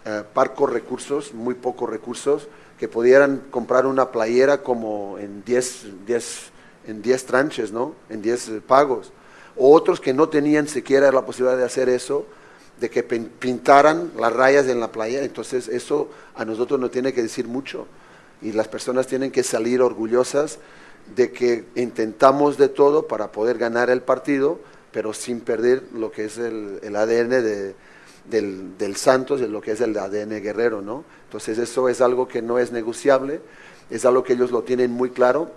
eh, parcos recursos, muy pocos recursos, que pudieran comprar una playera como en 10 en 10 tranches, ¿no? En 10 eh, pagos. Otros que no tenían siquiera la posibilidad de hacer eso, de que pintaran las rayas en la playa. Entonces eso a nosotros nos tiene que decir mucho. Y las personas tienen que salir orgullosas de que intentamos de todo para poder ganar el partido, pero sin perder lo que es el, ADN del, Santos, lo que es el ADN guerrero, ¿no? Entonces eso es algo que no es negociable, es algo que ellos lo tienen muy claro,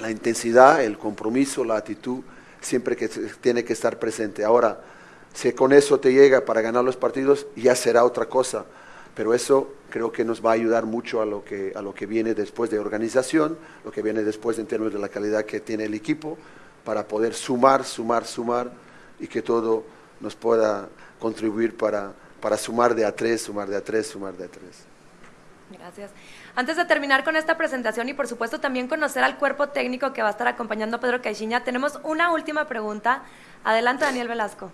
la intensidad, el compromiso, la actitud, siempre que tiene que estar presente. Ahora, si con eso te llega para ganar los partidos, ya será otra cosa, pero eso creo que nos va a ayudar mucho a lo que, a lo que viene después de organización, lo que viene después en términos de la calidad que tiene el equipo, para poder sumar, sumar, sumar y que todo nos pueda contribuir para, para sumar de a tres, sumar de a tres, sumar de a tres. Gracias. Antes de terminar con esta presentación y por supuesto también conocer al cuerpo técnico que va a estar acompañando a Pedro Caixinha, tenemos una última pregunta. Adelante, Daniel Velasco.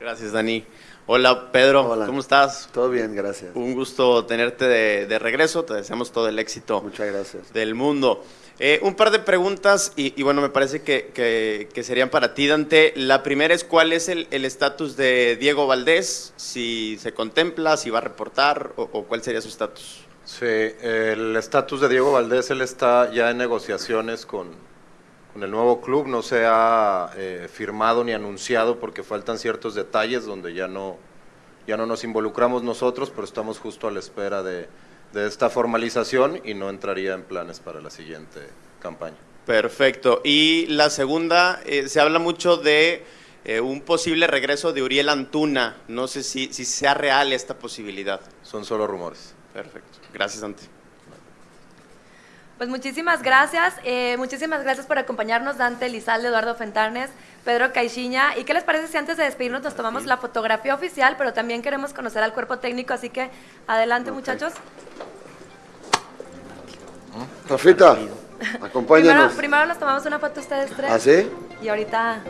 Gracias, Dani. Hola, Pedro. Hola. ¿Cómo estás? Todo bien, gracias. Un gusto tenerte de, regreso. Te deseamos todo el éxito. Muchas gracias. Del mundo. Eh, un par de preguntas y, bueno, me parece que, serían para ti, Dante. La primera es cuál es el estatus de Diego Valdés, si se contempla, si va a reportar o, o cuál sería su estatus. Sí, el estatus de Diego Valdés, él está ya en negociaciones con, con el nuevo club, no se ha eh, firmado ni anunciado porque faltan ciertos detalles donde ya no, ya no nos involucramos nosotros, pero estamos justo a la espera de, de esta formalización y no entraría en planes para la siguiente campaña. Perfecto. Y la segunda, eh, se habla mucho de eh, un posible regreso de Uriel Antuna. No sé si, si sea real esta posibilidad. Son solo rumores. Perfecto. Gracias, Dante. Pues muchísimas gracias, eh, muchísimas gracias por acompañarnos, Dante Lizalde, Eduardo Fentanes, Pedro Caixinha. ¿Y qué les parece si antes de despedirnos nos tomamos la fotografía oficial, pero también queremos conocer al cuerpo técnico, así que adelante muchachos. Rafita, acompáñanos. Primero, primero nos tomamos una foto ustedes tres. ¿Ah, sí? Y ahorita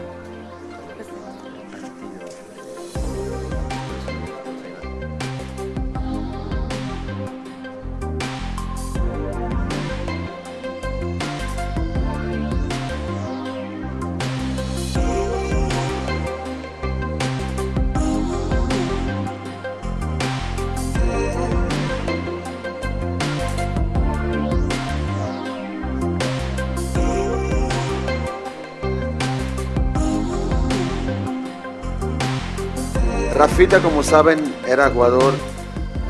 Rafita, como saben, era jugador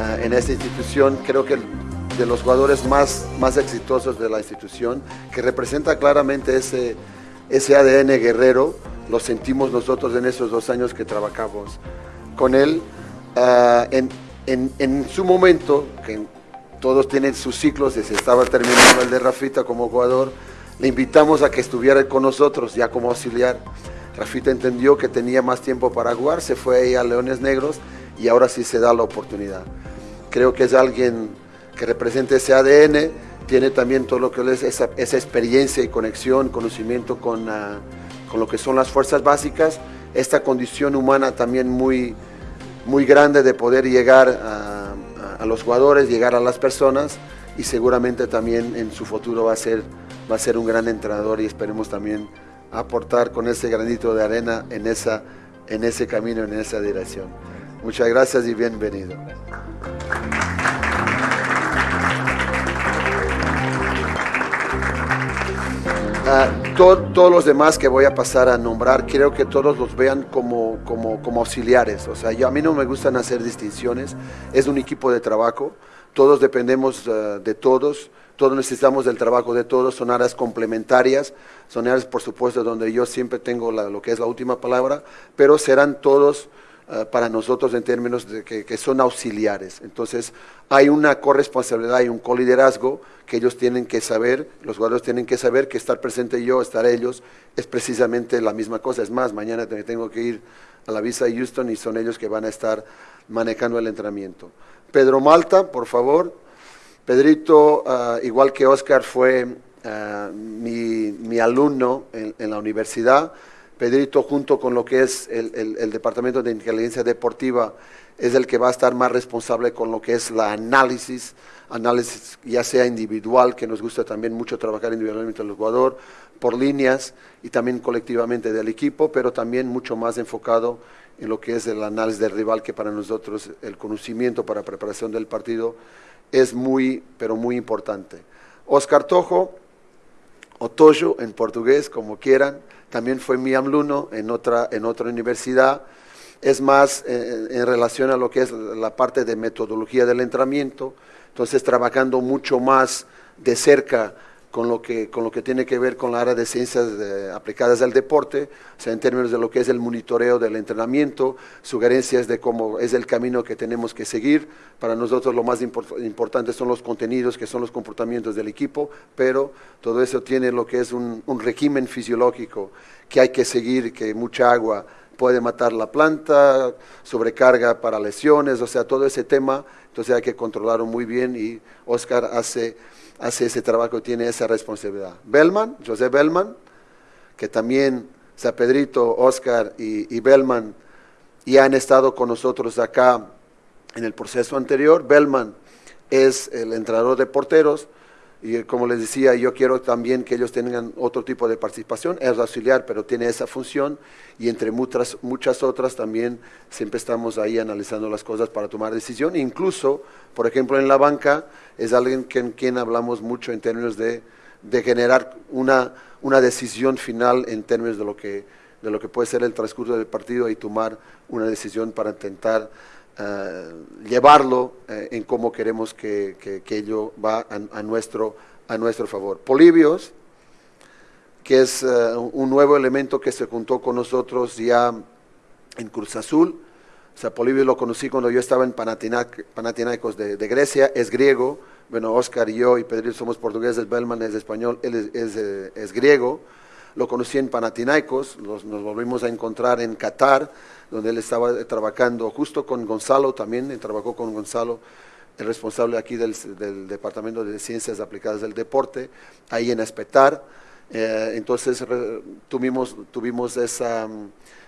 eh, en esta institución, creo que de los jugadores más, más exitosos de la institución, que representa claramente ese, ese ADN guerrero, lo sentimos nosotros en esos dos años que trabajamos con él. Eh, en, en, en, su momento, que todos tienen sus ciclos, se estaba terminando el de Rafita como jugador, le invitamos a que estuviera con nosotros ya como auxiliar. Rafita entendió que tenía más tiempo para jugar, se fue a Leones Negros y ahora sí se da la oportunidad. Creo que es alguien que representa ese ADN, tiene también todo lo que es esa, experiencia y conexión, conocimiento con, ah, con, lo que son las fuerzas básicas, esta condición humana también muy, muy grande de poder llegar a, a, los jugadores, llegar a las personas y seguramente también en su futuro va a ser, va a ser un gran entrenador y esperemos también aportar con ese granito de arena en, esa, en ese camino, en esa dirección. Muchas gracias y bienvenido. Ah, todos los demás que voy a pasar a nombrar, quiero que todos los vean como, como, como auxiliares. O sea, yo, a mí no me gustan hacer distinciones, es un equipo de trabajo, todos dependemos ah, de todos todos necesitamos del trabajo de todos, son áreas complementarias, son áreas por supuesto donde yo siempre tengo lo que es la última palabra, pero serán todos eh, para nosotros en términos de que, son auxiliares. Entonces hay una corresponsabilidad, hay un coliderazgo que ellos tienen que saber, los jugadores tienen que saber que estar presente yo, estar ellos, es precisamente la misma cosa. Es más, mañana tengo que ir a la visa de Houston y son ellos que van a estar manejando el entrenamiento. Pedro Malta, por favor. Pedrito, ah, igual que Oscar, fue ah, mi, alumno en, la universidad. Pedrito junto con lo que es el, el, Departamento de Inteligencia Deportiva es el que va a estar más responsable con lo que es la análisis, análisis ya sea individual, que nos gusta también mucho trabajar individualmente el jugador, por líneas y también colectivamente del equipo, pero también mucho más enfocado en lo que es el análisis del rival, que para nosotros el conocimiento para preparación del partido es muy, pero muy importante. Oscar Tojo, o Tojo en portugués, como quieran, también fue mi alumno en otra, en otra universidad, es más eh, en relación a lo que es la parte de metodología del entrenamiento, entonces trabajando mucho más de cerca con lo que, con lo que tiene que ver con la área de ciencias aplicadas al deporte, o sea, en términos de lo que es el monitoreo del entrenamiento, sugerencias de cómo es el camino que tenemos que seguir. Para nosotros lo más importante son los contenidos, que son los comportamientos del equipo, pero todo eso tiene lo que es un, un régimen fisiológico que hay que seguir, que mucha agua puede matar la planta, sobrecarga para lesiones, o sea, todo ese tema, entonces hay que controlarlo muy bien y Oscar hace hace ese trabajo, tiene esa responsabilidad. Bellman, José Bellman, que también, San Pedrito, Oscar y, y Bellman ya han estado con nosotros acá en el proceso anterior. Bellman es el entrenador de porteros, y como les decía, yo quiero también que ellos tengan otro tipo de participación, es auxiliar, pero tiene esa función y entre muchas, muchas otras también siempre estamos ahí analizando las cosas para tomar decisión. Incluso, por ejemplo, en la banca es alguien con quien hablamos mucho en términos de, de generar una, una decisión final en términos de lo, que, de lo que puede ser el transcurso del partido y tomar una decisión para intentar eh, llevarlo eh, en cómo queremos que, que, ello va a, nuestro, a nuestro favor. Polibios, que es eh, un nuevo elemento que se juntó con nosotros ya en Cruz Azul. O sea, Polibio lo conocí cuando yo estaba en Panathinaikos de, de, Grecia, es griego. Bueno, Oscar y yo y Pedro somos portugueses, Bellman es español, él es, es, es griego. Lo conocí en Panathinaikos, nos volvimos a encontrar en Qatar donde él estaba trabajando justo con Gonzalo también, trabajó con Gonzalo, el responsable aquí del, Departamento de Ciencias Aplicadas del Deporte, ahí en Espetar. Eh, entonces tuvimos, tuvimos esa,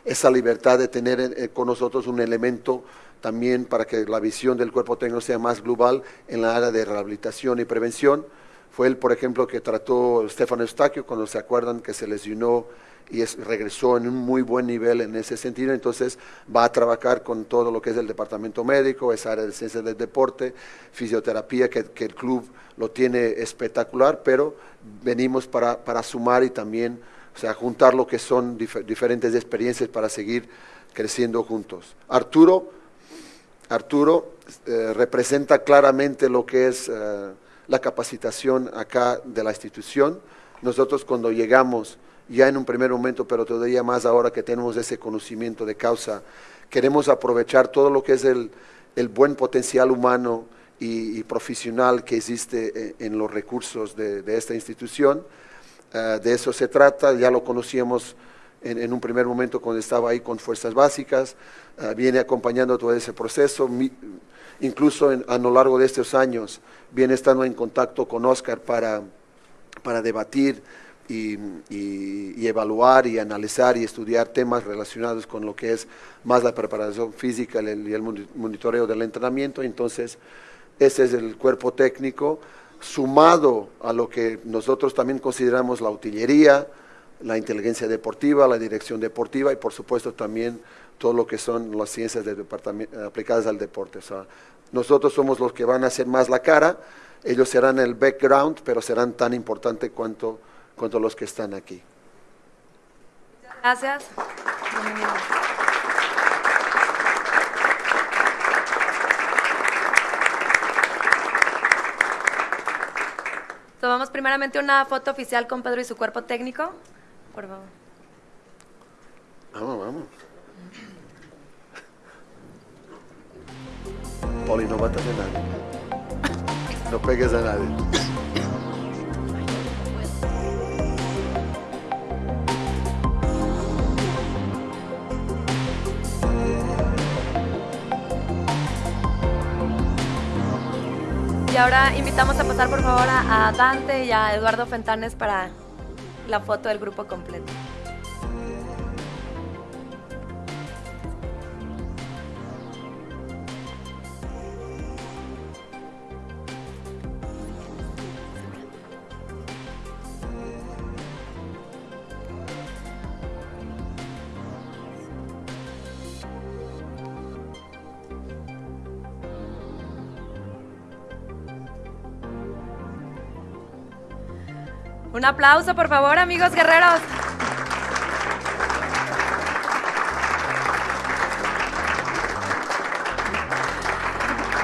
esa libertad de tener eh, con nosotros un elemento también para que la visión del cuerpo técnico sea más global en la área de rehabilitación y prevención. Fue él, por ejemplo, que trató Stefano Eustaquio, cuando se acuerdan que se lesionó y regresó en un muy buen nivel en ese sentido, entonces va a trabajar con todo lo que es el departamento médico, esa área de ciencias del deporte, fisioterapia, que, el club lo tiene espectacular, pero venimos para, sumar y también o sea, juntar lo que son diferentes experiencias para seguir creciendo juntos. Arturo, Arturo eh, representa claramente lo que es eh, la capacitación acá de la institución. Nosotros cuando llegamos ya en un primer momento, pero todavía más ahora que tenemos ese conocimiento de causa. Queremos aprovechar todo lo que es el, buen potencial humano y, profesional que existe eh, en, los recursos de, esta institución. Eh, de eso se trata, ya lo conocíamos en, un primer momento cuando estaba ahí con Fuerzas Básicas, eh, viene acompañando todo ese proceso, incluso a lo largo de estos años viene estando en contacto con Oscar para, para debatir y, evaluar y analizar y estudiar temas relacionados con lo que es más la preparación física y el, monitoreo del entrenamiento. Entonces, ese es el cuerpo técnico sumado a lo que nosotros también consideramos la utilería, la inteligencia deportiva, la dirección deportiva y por supuesto también todo lo que son las ciencias de aplicadas al deporte. O sea, nosotros somos los que van a hacer más la cara, ellos serán el background, pero serán tan importantes cuanto contra los que están aquí. Gracias. Tomamos primeramente una foto oficial con Pedro y su cuerpo técnico. Por favor. Vamos, vamos. Poli, no matas a nadie. No pegues a nadie. Y ahora invitamos a pasar por favor a, Dante y a Eduardo Fentanes para la foto del grupo completo. Un aplauso, por favor, amigos guerreros.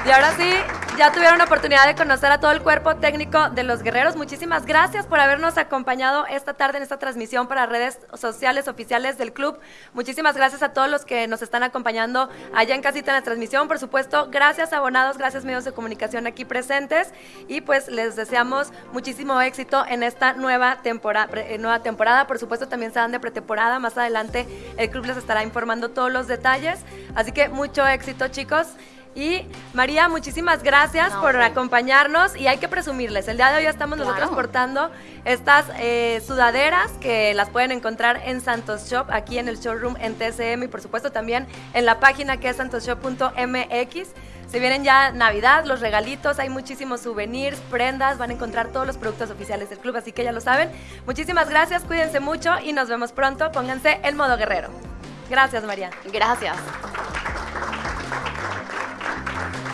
Y ahora sí, ya tuvieron la oportunidad de conocer a todo el cuerpo técnico de los guerreros. Muchísimas gracias por habernos acompañado esta tarde en esta transmisión para redes sociales oficiales del club. Muchísimas gracias a todos los que nos están acompañando allá en casita en la transmisión. Por supuesto, gracias abonados, gracias medios de comunicación aquí presentes. Y pues les deseamos muchísimo éxito en esta nueva temporada. Eh, nueva temporada. Por supuesto, también se dan de pretemporada. Más adelante el club les estará informando todos los detalles. Así que mucho éxito, chicos. Y María, muchísimas gracias por acompañarnos y hay que presumirles, el día de hoy estamos nosotros portando estas eh, sudaderas que las pueden encontrar en Santos Shop, aquí en el showroom en TCM y por supuesto también en la página que es santosshop.mx. Se vienen ya Navidad, los regalitos, hay muchísimos souvenirs, prendas, van a encontrar todos los productos oficiales del club, así que ya lo saben. Muchísimas gracias, cuídense mucho y nos vemos pronto. Pónganse en modo guerrero. Gracias, María. Gracias. Thank you.